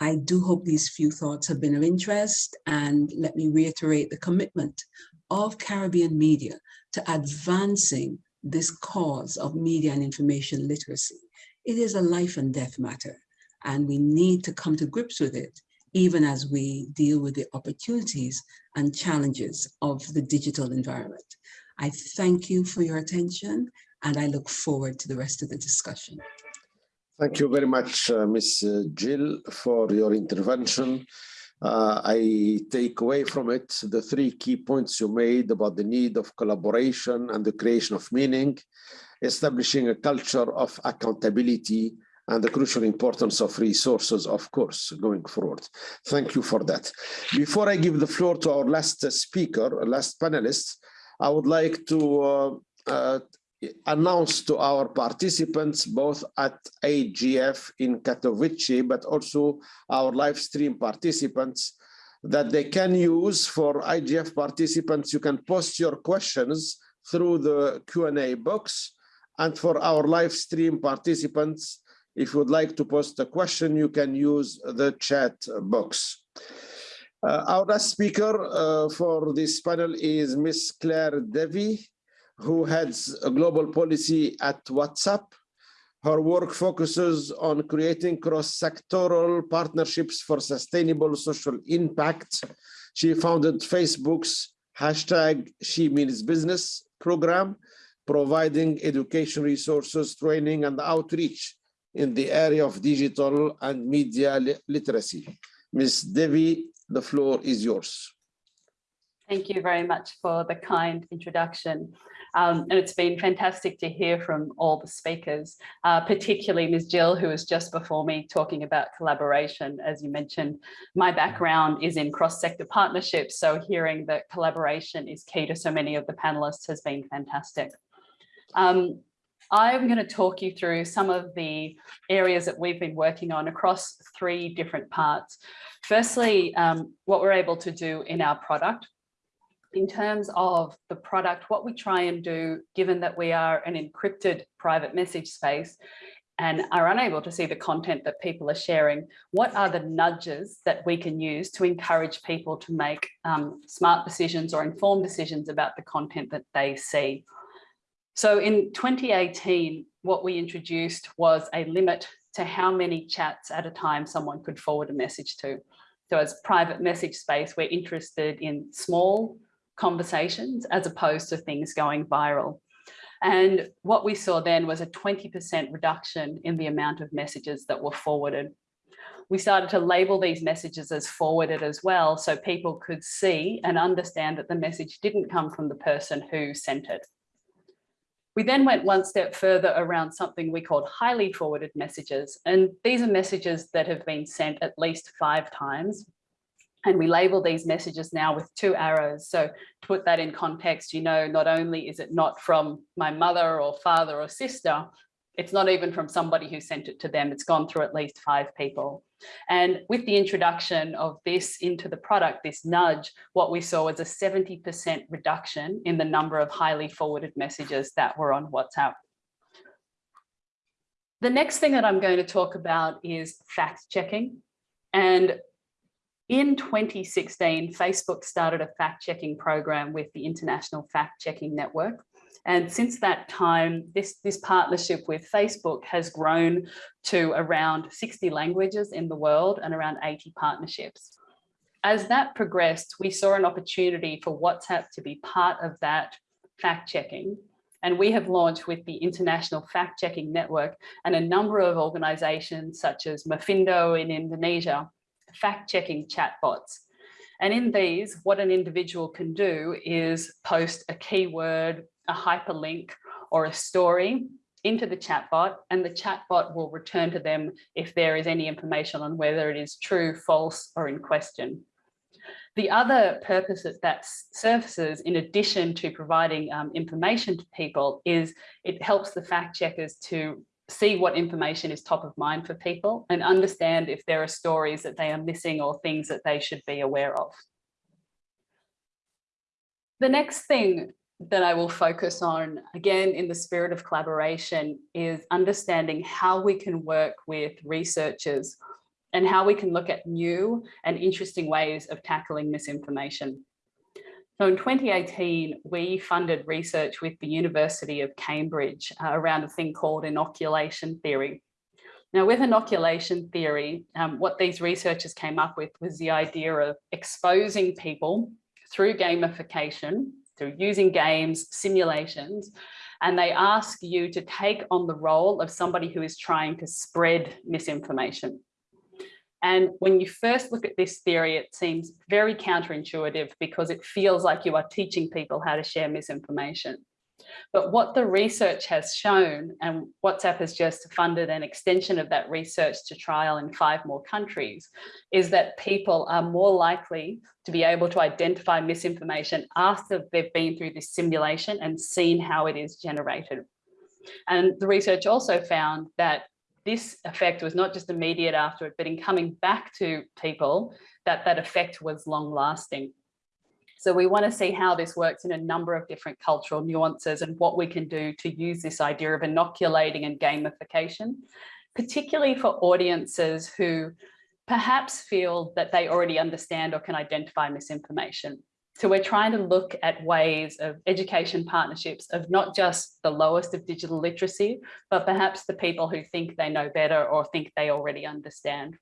I do hope these few thoughts have been of interest and let me reiterate the commitment of Caribbean media to advancing this cause of media and information literacy. It is a life and death matter and we need to come to grips with it even as we deal with the opportunities and challenges of the digital environment. I thank you for your attention and I look forward to the rest of the discussion. Thank you very much, uh, Ms. Gill, for your intervention. Uh, I take away from it the three key points you made about the need of collaboration and the creation of meaning, establishing a culture of accountability and the crucial importance of resources, of course, going forward. Thank you for that. Before I give the floor to our last speaker, last panelist, I would like to uh, uh, announce to our participants, both at IGF in Katowice, but also our live stream participants, that they can use for IGF participants, you can post your questions through the Q&A box. And for our live stream participants, if you would like to post a question, you can use the chat box. Uh, our last speaker uh, for this panel is Ms. Clair Deevy, who heads global policy at WhatsApp. Her work focuses on creating cross-sectoral partnerships for sustainable social impact. She founded Facebook's hashtag She Means Business program, providing education resources, training, and outreach in the area of digital and media literacy. Ms. Deevy, the floor is yours. Thank you very much for the kind introduction. Um, and it's been fantastic to hear from all the speakers, uh, particularly Ms. Gill, who was just before me talking about collaboration. As you mentioned, my background is in cross-sector partnerships, so hearing that collaboration is key to so many of the panelists has been fantastic. Um, I'm going to talk you through some of the areas that we've been working on across three different parts. Firstly, um, what we're able to do in our product. In terms of the product, what we try and do, given that we are an encrypted private message space, and are unable to see the content that people are sharing, what are the nudges that we can use to encourage people to make um, smart decisions or informed decisions about the content that they see? So in 2018, what we introduced was a limit to how many chats at a time someone could forward a message to. So as private message space, we're interested in small conversations as opposed to things going viral. And what we saw then was a 20% reduction in the amount of messages that were forwarded. We started to label these messages as forwarded as well, so people could see and understand that the message didn't come from the person who sent it. We then went one step further around something we called highly forwarded messages. And these are messages that have been sent at least five times. And we label these messages now with two arrows. So to put that in context, you know, not only is it not from my mother or father or sister, it's not even from somebody who sent it to them. It's gone through at least five people. And with the introduction of this into the product, this nudge, what we saw was a 70% reduction in the number of highly forwarded messages that were on WhatsApp. The next thing that I'm going to talk about is fact checking. And in 2016, Facebook started a fact checking program with the International Fact Checking Network. And since that time, this, this partnership with Facebook has grown to around 60 languages in the world and around 80 partnerships. As that progressed, we saw an opportunity for WhatsApp to be part of that fact checking. And we have launched with the International Fact Checking Network and a number of organizations such as Mafindo in Indonesia, fact checking chatbots. And in these, what an individual can do is post a keyword a hyperlink or a story into the chatbot and the chatbot will return to them if there is any information on whether it is true, false or in question. The other purpose that that surfaces in addition to providing um, information to people is it helps the fact checkers to see what information is top of mind for people and understand if there are stories that they are missing or things that they should be aware of. The next thing that I will focus on, again, in the spirit of collaboration, is understanding how we can work with researchers and how we can look at new and interesting ways of tackling misinformation. So in 2018, we funded research with the University of Cambridge uh, around a thing called inoculation theory. Now with inoculation theory, um, what these researchers came up with was the idea of exposing people through gamification through using games, simulations, and they ask you to take on the role of somebody who is trying to spread misinformation. And when you first look at this theory, it seems very counterintuitive because it feels like you are teaching people how to share misinformation. But what the research has shown, and WhatsApp has just funded an extension of that research to trial in five more countries, is that people are more likely to be able to identify misinformation after they've been through this simulation and seen how it is generated. And the research also found that this effect was not just immediate after it, but in coming back to people, that that effect was long lasting. So we want to see how this works in a number of different cultural nuances and what we can do to use this idea of inoculating and gamification, particularly for audiences who perhaps feel that they already understand or can identify misinformation. So we're trying to look at ways of education partnerships of not just the lowest of digital literacy, but perhaps the people who think they know better or think they already understand.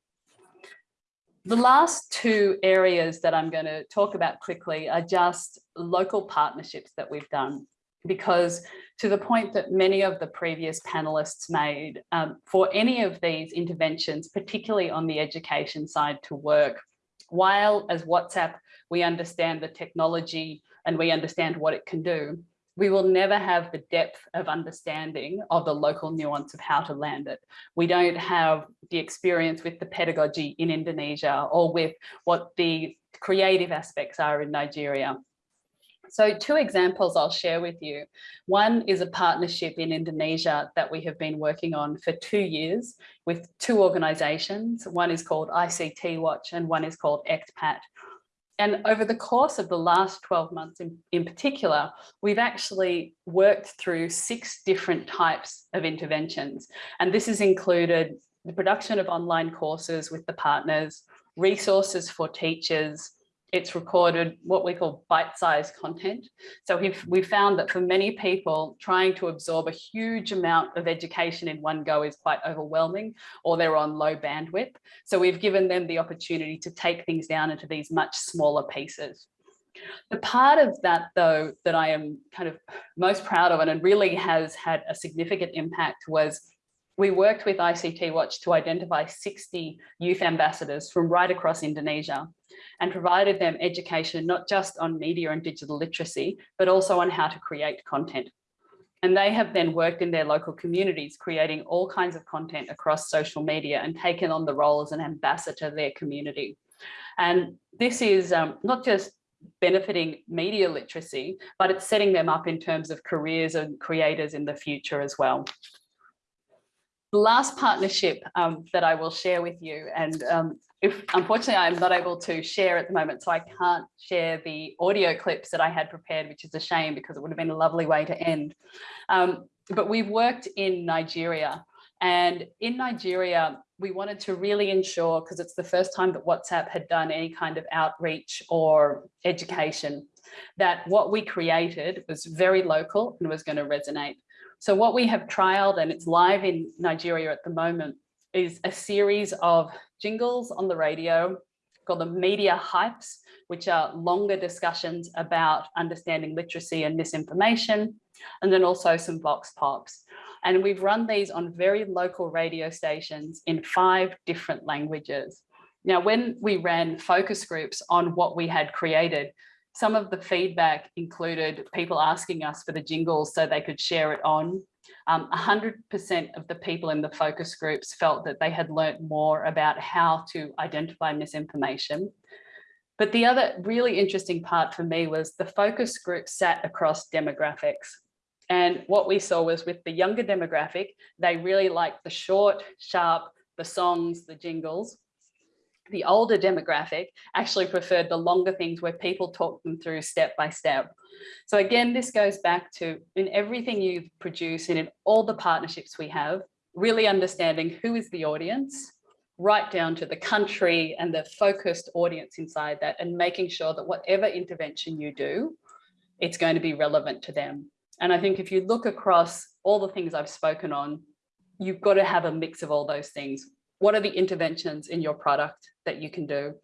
The last two areas that I'm going to talk about quickly are just local partnerships that we've done. Because to the point that many of the previous panelists made, um, for any of these interventions, particularly on the education side to work, while as WhatsApp, we understand the technology and we understand what it can do, we will never have the depth of understanding of the local nuance of how to land it. We don't have the experience with the pedagogy in Indonesia or with what the creative aspects are in Nigeria. So two examples I'll share with you. One is a partnership in Indonesia that we have been working on for two years with two organizations. One is called ICT Watch and one is called ECPAT. And over the course of the last 12 months in, in particular, we've actually worked through six different types of interventions. And this has included the production of online courses with the partners, resources for teachers, it's recorded what we call bite-sized content. So we found that for many people, trying to absorb a huge amount of education in one go is quite overwhelming, or they're on low bandwidth. So we've given them the opportunity to take things down into these much smaller pieces. The part of that, though, that I am kind of most proud of and really has had a significant impact was we worked with ICT Watch to identify 60 youth ambassadors from right across Indonesia and provided them education, not just on media and digital literacy, but also on how to create content. And they have then worked in their local communities, creating all kinds of content across social media and taken on the role as an ambassador to their community. And this is um, not just benefiting media literacy, but it's setting them up in terms of careers and creators in the future as well. Last partnership um, that I will share with you, and um, if unfortunately I'm not able to share at the moment, so I can't share the audio clips that I had prepared, which is a shame because it would have been a lovely way to end. Um, but we've worked in Nigeria and in Nigeria, we wanted to really ensure, because it's the first time that WhatsApp had done any kind of outreach or education, that what we created was very local and was going to resonate. So what we have trialed, and it's live in Nigeria at the moment, is a series of jingles on the radio called the media hypes, which are longer discussions about understanding literacy and misinformation, and then also some vox pops. And we've run these on very local radio stations in five different languages. Now, when we ran focus groups on what we had created, some of the feedback included people asking us for the jingles so they could share it on. 100% um, of the people in the focus groups felt that they had learnt more about how to identify misinformation. But the other really interesting part for me was the focus group sat across demographics. And what we saw was with the younger demographic, they really liked the short, sharp, the songs, the jingles the older demographic actually preferred the longer things where people talk them through step by step. So again, this goes back to in everything you produce and in all the partnerships we have, really understanding who is the audience, right down to the country and the focused audience inside that and making sure that whatever intervention you do, it's going to be relevant to them. And I think if you look across all the things I've spoken on, you've got to have a mix of all those things what are the interventions in your product that you can do?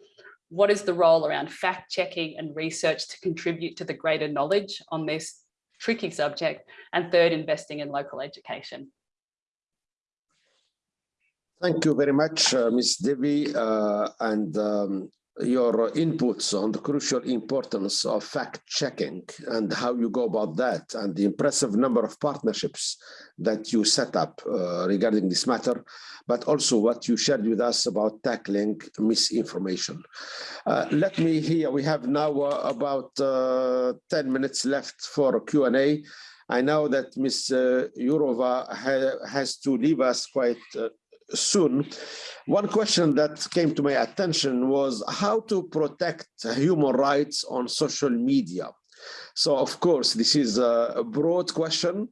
What is the role around fact checking and research to contribute to the greater knowledge on this tricky subject? And third, investing in local education. Thank you very much, uh, Ms. Deevy. Uh, and um, your inputs on the crucial importance of fact checking and how you go about that and the impressive number of partnerships that you set up uh, regarding this matter, but also what you shared with us about tackling misinformation. Uh, let me hear, we have now uh, about uh, 10 minutes left for Q&A. I know that Ms. Uh, Jourova ha has to leave us quite uh, soon. One question that came to my attention was how to protect human rights on social media. So of course, this is a broad question.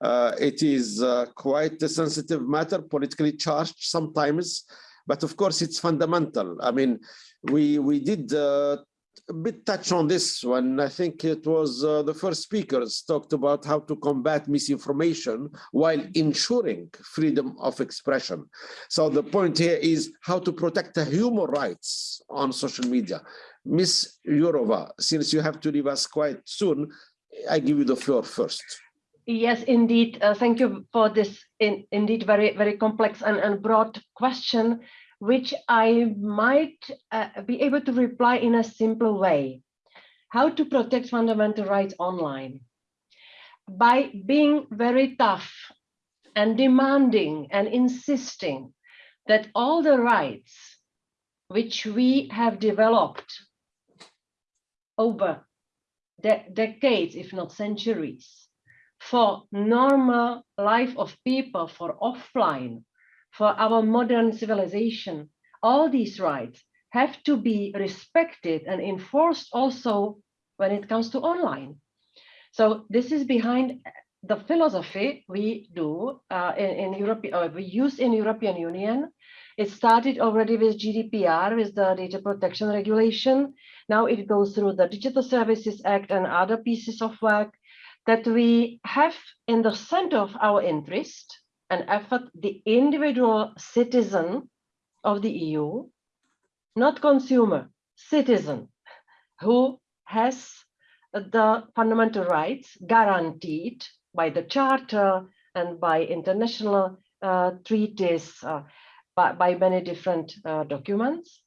Uh, it is uh, quite a sensitive matter, politically charged sometimes, but of course it's fundamental. I mean, we we did uh, a bit touch on this one. I think it was uh, the first speakers talked about how to combat misinformation while ensuring freedom of expression. So the point here is how to protect the human rights on social media. Miss Jourova, since you have to leave us quite soon, I give you the floor first. Yes, indeed. Uh, thank you for this in, indeed very, very complex and, and broad question which I might uh, be able to reply in a simple way. How to protect fundamental rights online? By being very tough and demanding and insisting that all the rights which we have developed over de decades, if not centuries, for normal life of people, for offline, for our modern civilization, all these rights have to be respected and enforced also when it comes to online. So this is behind the philosophy we do uh, in, in Europe, uh, we use in European Union, It started already with GDPR, with the data protection regulation. Now it goes through the Digital Services Act and other pieces of work that we have in the center of our interest and effort the individual citizen of the EU, not consumer, citizen, who has the fundamental rights guaranteed by the Charter and by international uh, treaties, uh, by, by, many different uh, documents.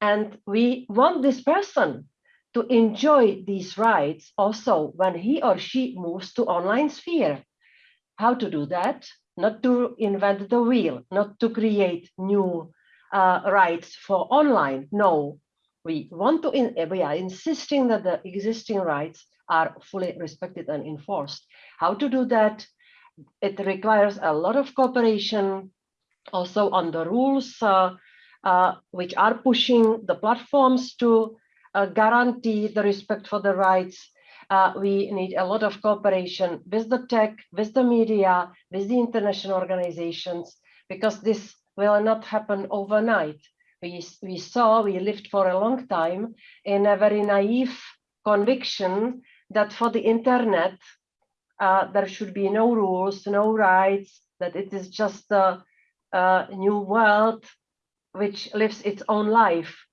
And we want this person to enjoy these rights also when he or she moves to online sphere. How to do that? Not to invent the wheel, not to create new uh, rights for online. No, we want to, in, we are insisting that the existing rights are fully respected and enforced. How to do that? It requires a lot of cooperation also on the rules uh, uh, which are pushing the platforms to uh, guarantee the respect for the rights. Uh, we need a lot of cooperation with the tech, with the media, with the international organizations, because this will not happen overnight. We, we saw, we lived for a long time in a very naive conviction that for the internet, uh, there should be no rules, no rights, that it is just a, a new world which lives its own life.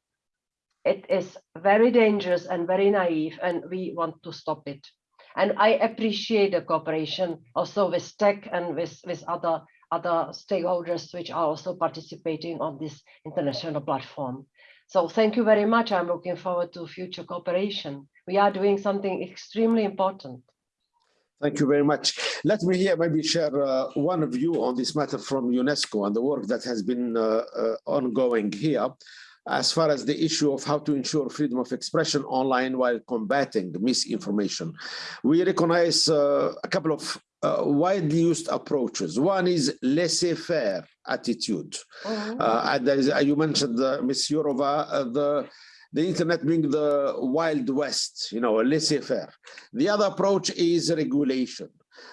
It is very dangerous and very naive, and we want to stop it. And I appreciate the cooperation also with tech and with, with other, other stakeholders which are also participating on this international platform. So thank you very much. I'm looking forward to future cooperation. We are doing something extremely important. Thank you very much. Let me here maybe share uh, one view on this matter from UNESCO and the work that has been uh, uh, ongoing here as far as the issue of how to ensure freedom of expression online while combating misinformation. We recognize uh, a couple of uh, widely used approaches. One is laissez-faire attitude. Oh. Uh, is, you mentioned, Ms. Jourova, the the internet being the wild west, you know, laissez-faire. The other approach is regulation.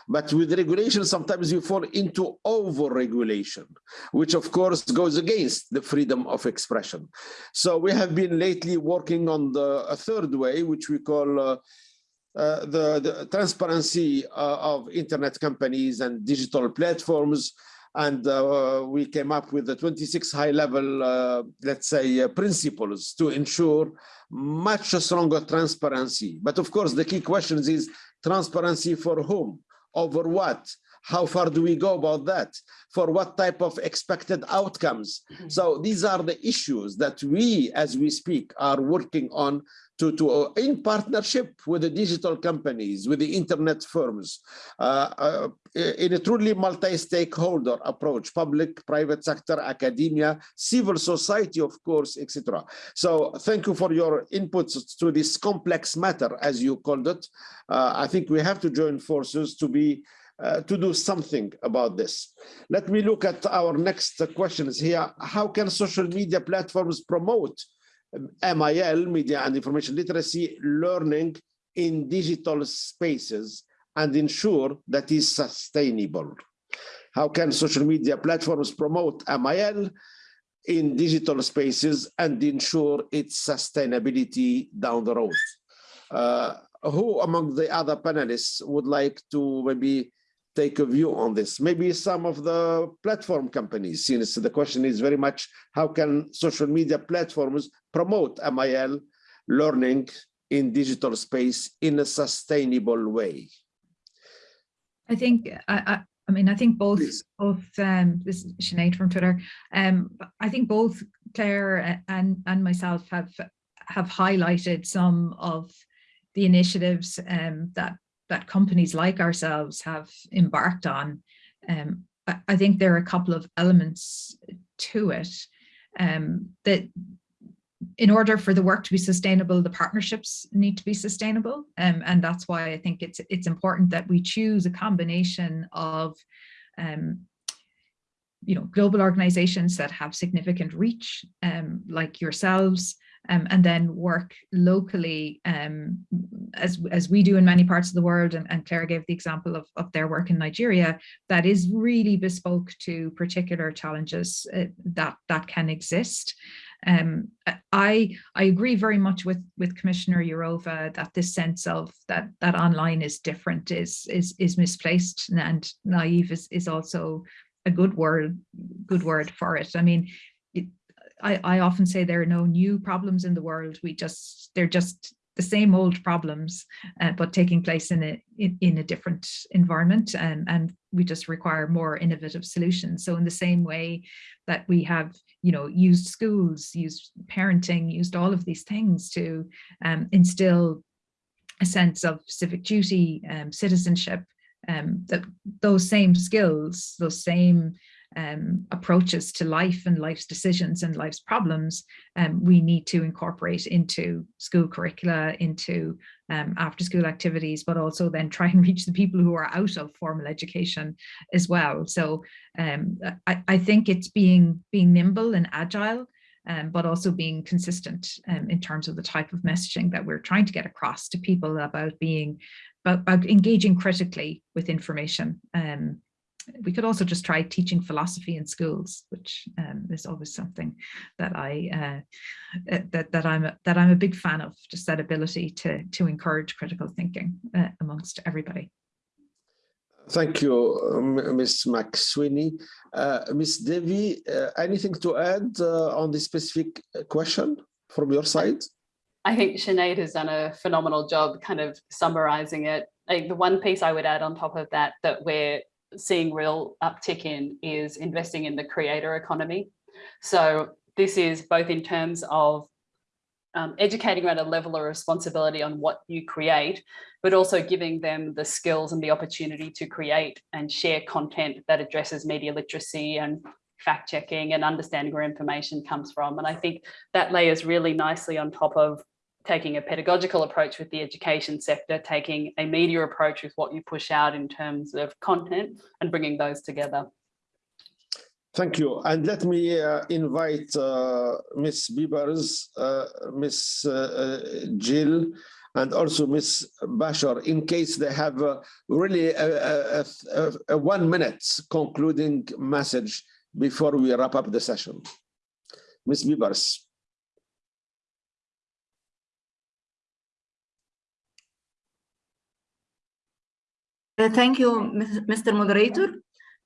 But with regulation, sometimes you fall into over-regulation, which of course goes against the freedom of expression. So we have been lately working on the a third way, which we call uh, uh, the, the, transparency uh, of internet companies and digital platforms and uh, we came up with the 26 high level, uh, let's say, uh, principles to ensure much stronger transparency. But of course, the key question is transparency for whom, over what, how far do we go about that? For what type of expected outcomes? Mm-hmm. So these are the issues that we, as we speak, are working on to, to uh, in partnership with the digital companies, with the internet firms, uh, uh, in a truly multi-stakeholder approach, public, private sector, academia, civil society, of course, etc. So thank you for your inputs to this complex matter, as you called it. Uh, I think we have to join forces to be uh, to do something about this. Let me look at our next questions here. How can social media platforms promote MIL, media and information literacy, learning in digital spaces and ensure that is sustainable? How can social media platforms promote MIL in digital spaces and ensure its sustainability down the road? Uh, who among the other panelists would like to maybe take a view on this? Maybe some of the platform companies, since the question is very much how can social media platforms promote MIL learning in digital space in a sustainable way? I think I, I, I mean I think both Please. both um, this is Sinead from Twitter. Um, I think both Clair and and myself have have highlighted some of the initiatives um, that that companies like ourselves have embarked on, um, I, I, think there are a couple of elements to it um, that in order for the work to be sustainable, the partnerships need to be sustainable. Um, and that's why I think it's it's important that we choose a combination of um, you know, global organizations that have significant reach, um, like yourselves, um, and then work locally um, as, as we do in many parts of the world. And, and Clair gave the example of, of their work in Nigeria that is really bespoke to particular challenges uh, that, that can exist. Um, I I agree very much with with Commissioner Jourova that this sense of that that online is different is is is misplaced and naive is is also a good word good word for it. I mean, I I often say there are no new problems in the world. We just they're just the same old problems, uh, but taking place in a in, in a different environment, and and we just require more innovative solutions. So in the same way that we have, you know, used schools, used parenting, used all of these things to um, instill a sense of civic duty, um, citizenship, um, that those same skills, those same um, approaches to life and life's decisions and life's problems, um, we need to incorporate into school curricula, into um, after school activities, but also then try and reach the people who are out of formal education as well. So um, I, I, think it's being, being nimble and agile, um, but also being consistent um, in terms of the type of messaging that we're trying to get across to people about being, about, engaging critically with information um, we could also just try teaching philosophy in schools, which um, is always something that I uh, uh, that that I'm a, that I'm a big fan of. Just that ability to to encourage critical thinking uh, amongst everybody. Thank you, um, Ms. McSweeney. Uh, Ms. Deevy, uh, anything to add uh, on this specific question from your side? I think Sinead has done a phenomenal job kind of summarizing it. Like the one piece I would add on top of that, that we're seeing real uptick in is investing in the creator economy. So this is both in terms of um, educating around a level of responsibility on what you create, but also giving them the skills and the opportunity to create and share content that addresses media literacy and fact checking and understanding where information comes from. And I think that layers really nicely on top of taking a pedagogical approach with the education sector, taking a media approach with what you push out in terms of content and bringing those together. Thank you. And let me uh, invite uh, Ms. Biebers, uh, Ms. Uh, uh, Gill, and also Ms. Bacher, in case they have uh, really a, a, a, a, one minute concluding message before we wrap up the session. Ms. Biebers. Thank you, Mr. Moderator.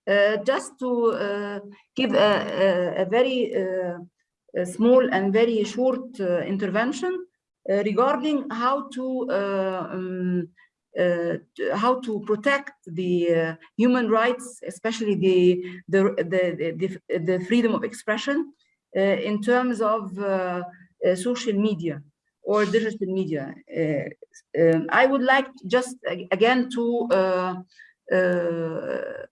Uh, just to uh, give a, a, a very a small and very short intervention regarding how to um, uh, how to protect the uh, human rights, especially the the the, the, the freedom of expression uh, in terms of social media or digital media. Uh, um, I would like just again to uh, uh,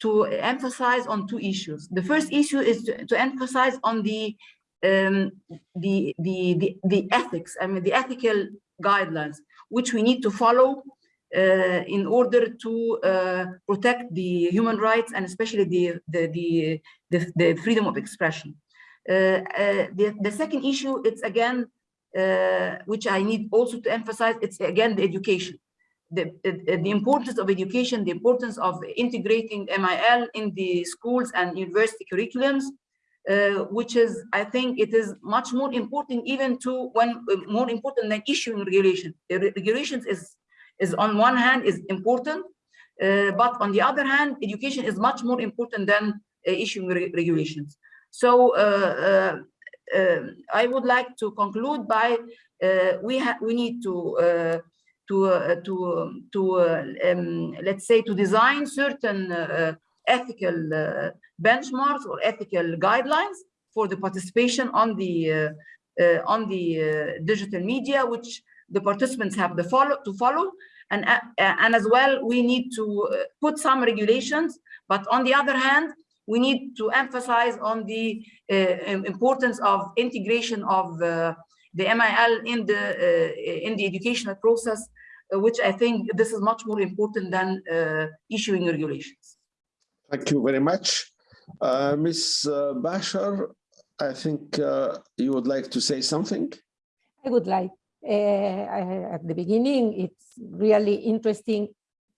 to emphasize on two issues. The first issue is to, to emphasize on the um, the, the, the the ethics. I mean the ethical guidelines which we need to follow uh, in order to uh, protect the human rights and especially the the the, the, the freedom of expression. Uh, the, the second issue, it's again uh, which I need also to emphasize, it's again the education. The, the, importance of education, the importance of integrating MIL in the schools and university curriculums, uh, which is, I think it is much more important even to when uh, more important than issuing regulation. The regulations is, is on one hand is important, uh, but on the other hand, education is much more important than uh, issuing re regulations. So uh, um, I would like to conclude by uh, we we need to uh, to uh, to to um, let's say to design certain ethical benchmarks or ethical guidelines for the participation on the on the digital media, which the participants have the follow to follow. And uh, and as well we need to put some regulations. But on the other hand we need to emphasize on the uh, importance of integration of uh, the MIL in the uh, in the educational process, which I think this is much more important than issuing regulations. Thank you very much. Uh, Ms. Bacher, I think uh, you would like to say something. I would like, uh, at the beginning, it's really interesting,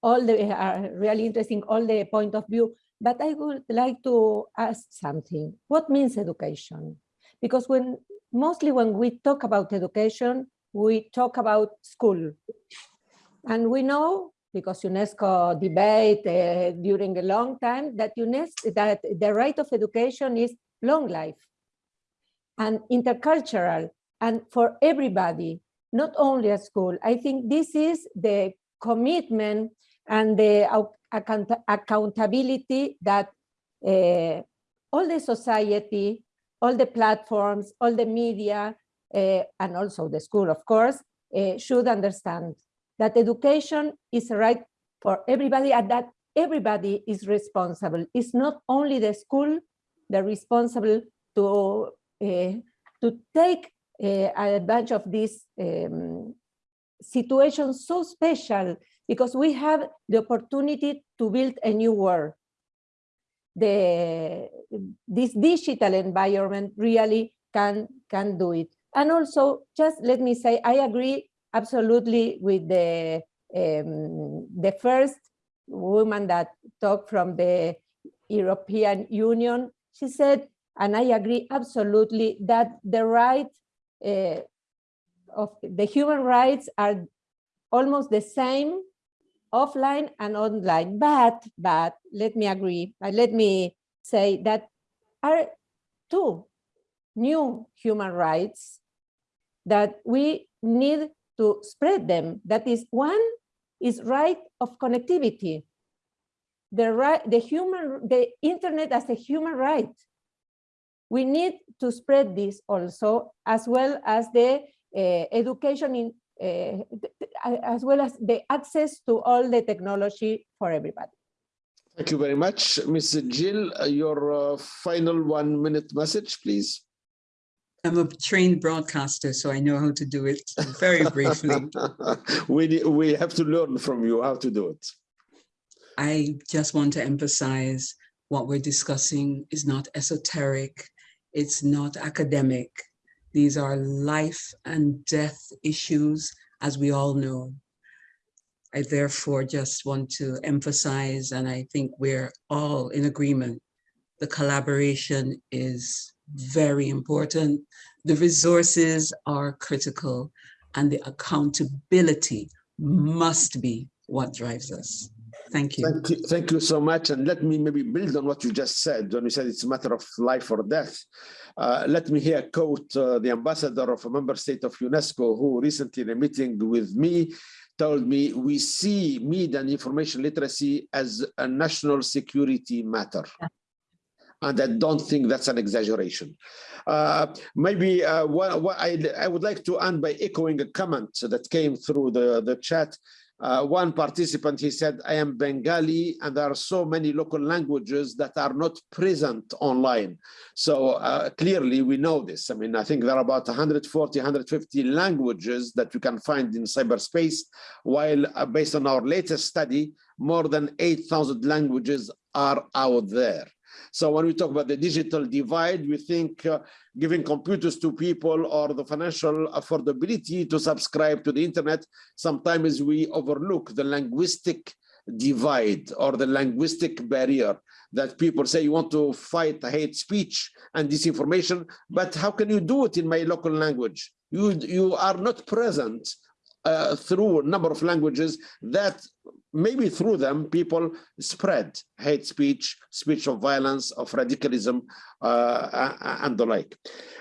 all the, uh, really interesting, all the point of view, but I would like to ask something. What means education? Because when, mostly when we talk about education, we talk about school. And we know, because UNESCO debate uh, during a long time, that UNESCO, that the right of education is long life and intercultural and for everybody, not only at school. I think this is the commitment and the account accountability that uh, all the society, all the platforms, all the media, uh, and also the school, of course, uh, should understand that education is a right for everybody and that everybody is responsible. It's not only the school the responsible to to take advantage of this um, situation so special because we have the opportunity to build a new world. The, this digital environment really can, can do it. And also, just let me say, I agree absolutely with the, um, the first woman that talked from the European Union. She said, and I agree absolutely that the right uh, of the human rights are almost the same offline and online. But, but let me agree, let me say that are two new human rights that we need to spread them. That is one is right of connectivity. The right, the human, the internet as a human right we need to spread this also, as well as the uh, education in, uh, as well as the access to all the technology for everybody. Thank you very much. Ms. Gill, uh, your uh, final one minute message, please. I'm a trained broadcaster, so I know how to do it very briefly. we, we have to learn from you how to do it. I just want to emphasize what we're discussing is not esoteric. It's not academic. These are life and death issues, as we all know. I therefore just want to emphasize, and I think we're all in agreement, the collaboration is very important. The resources are critical and the accountability must be what drives us. Thank you. Thank you. Thank you so much. And let me maybe build on what you just said when you said it's a matter of life or death. Uh, let me here quote uh, the ambassador of a member state of UNESCO who recently in a meeting with me told me we see media and information literacy as a national security matter. Yeah. And I don't think that's an exaggeration. Uh, maybe uh, what, what I, I would like to end by echoing a comment that came through the, the chat uh, one participant, he said, I am Bengali and there are so many local languages that are not present online. So uh, clearly we know this. I mean, I think there are about 140, 150 languages that you can find in cyberspace, while uh, based on our latest study, more than 8,000 languages are out there. So when we talk about the digital divide, we think uh, giving computers to people or the financial affordability to subscribe to the internet, sometimes we overlook the linguistic divide or the linguistic barrier that people say you want to fight hate speech and disinformation, but how can you do it in my local language? You, you are not present uh, through a number of languages that maybe through them people spread hate speech, speech of violence, of radicalism, uh, and the like.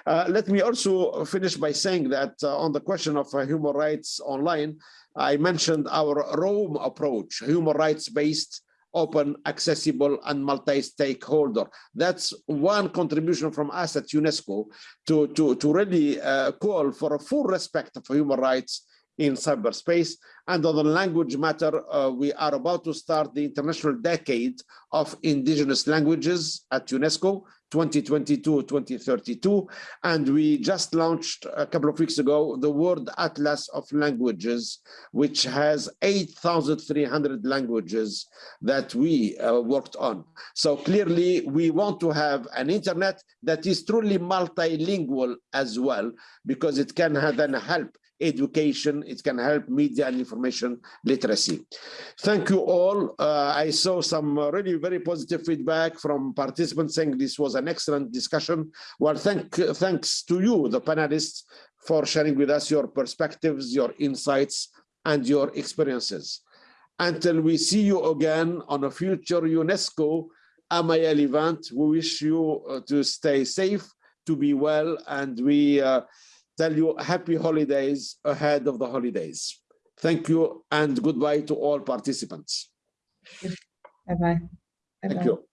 Uh, let me also finish by saying that uh, on the question of uh, human rights online, I mentioned our ROAM approach, human rights-based open, accessible, and multi-stakeholder. That's one contribution from us at UNESCO to, to, to really uh, call for a full respect for human rights in cyberspace. And on the language matter, uh, we are about to start the International Decade of Indigenous Languages at UNESCO 2022, 2032. And we just launched a couple of weeks ago the World Atlas of Languages, which has 8,300 languages that we uh, worked on. So clearly we want to have an internet that is truly multilingual as well, because it can then help education, it can help media and information literacy. Thank you all. Uh, I saw some really very positive feedback from participants saying this was an excellent discussion. Well, thank, thanks to you, the panelists, for sharing with us your perspectives, your insights, and your experiences. Until we see you again on a future UNESCO MIL event, we wish you uh, to stay safe, to be well, and we uh, tell you happy holidays ahead of the holidays. Thank you and goodbye to all participants. Bye-bye. Thank you.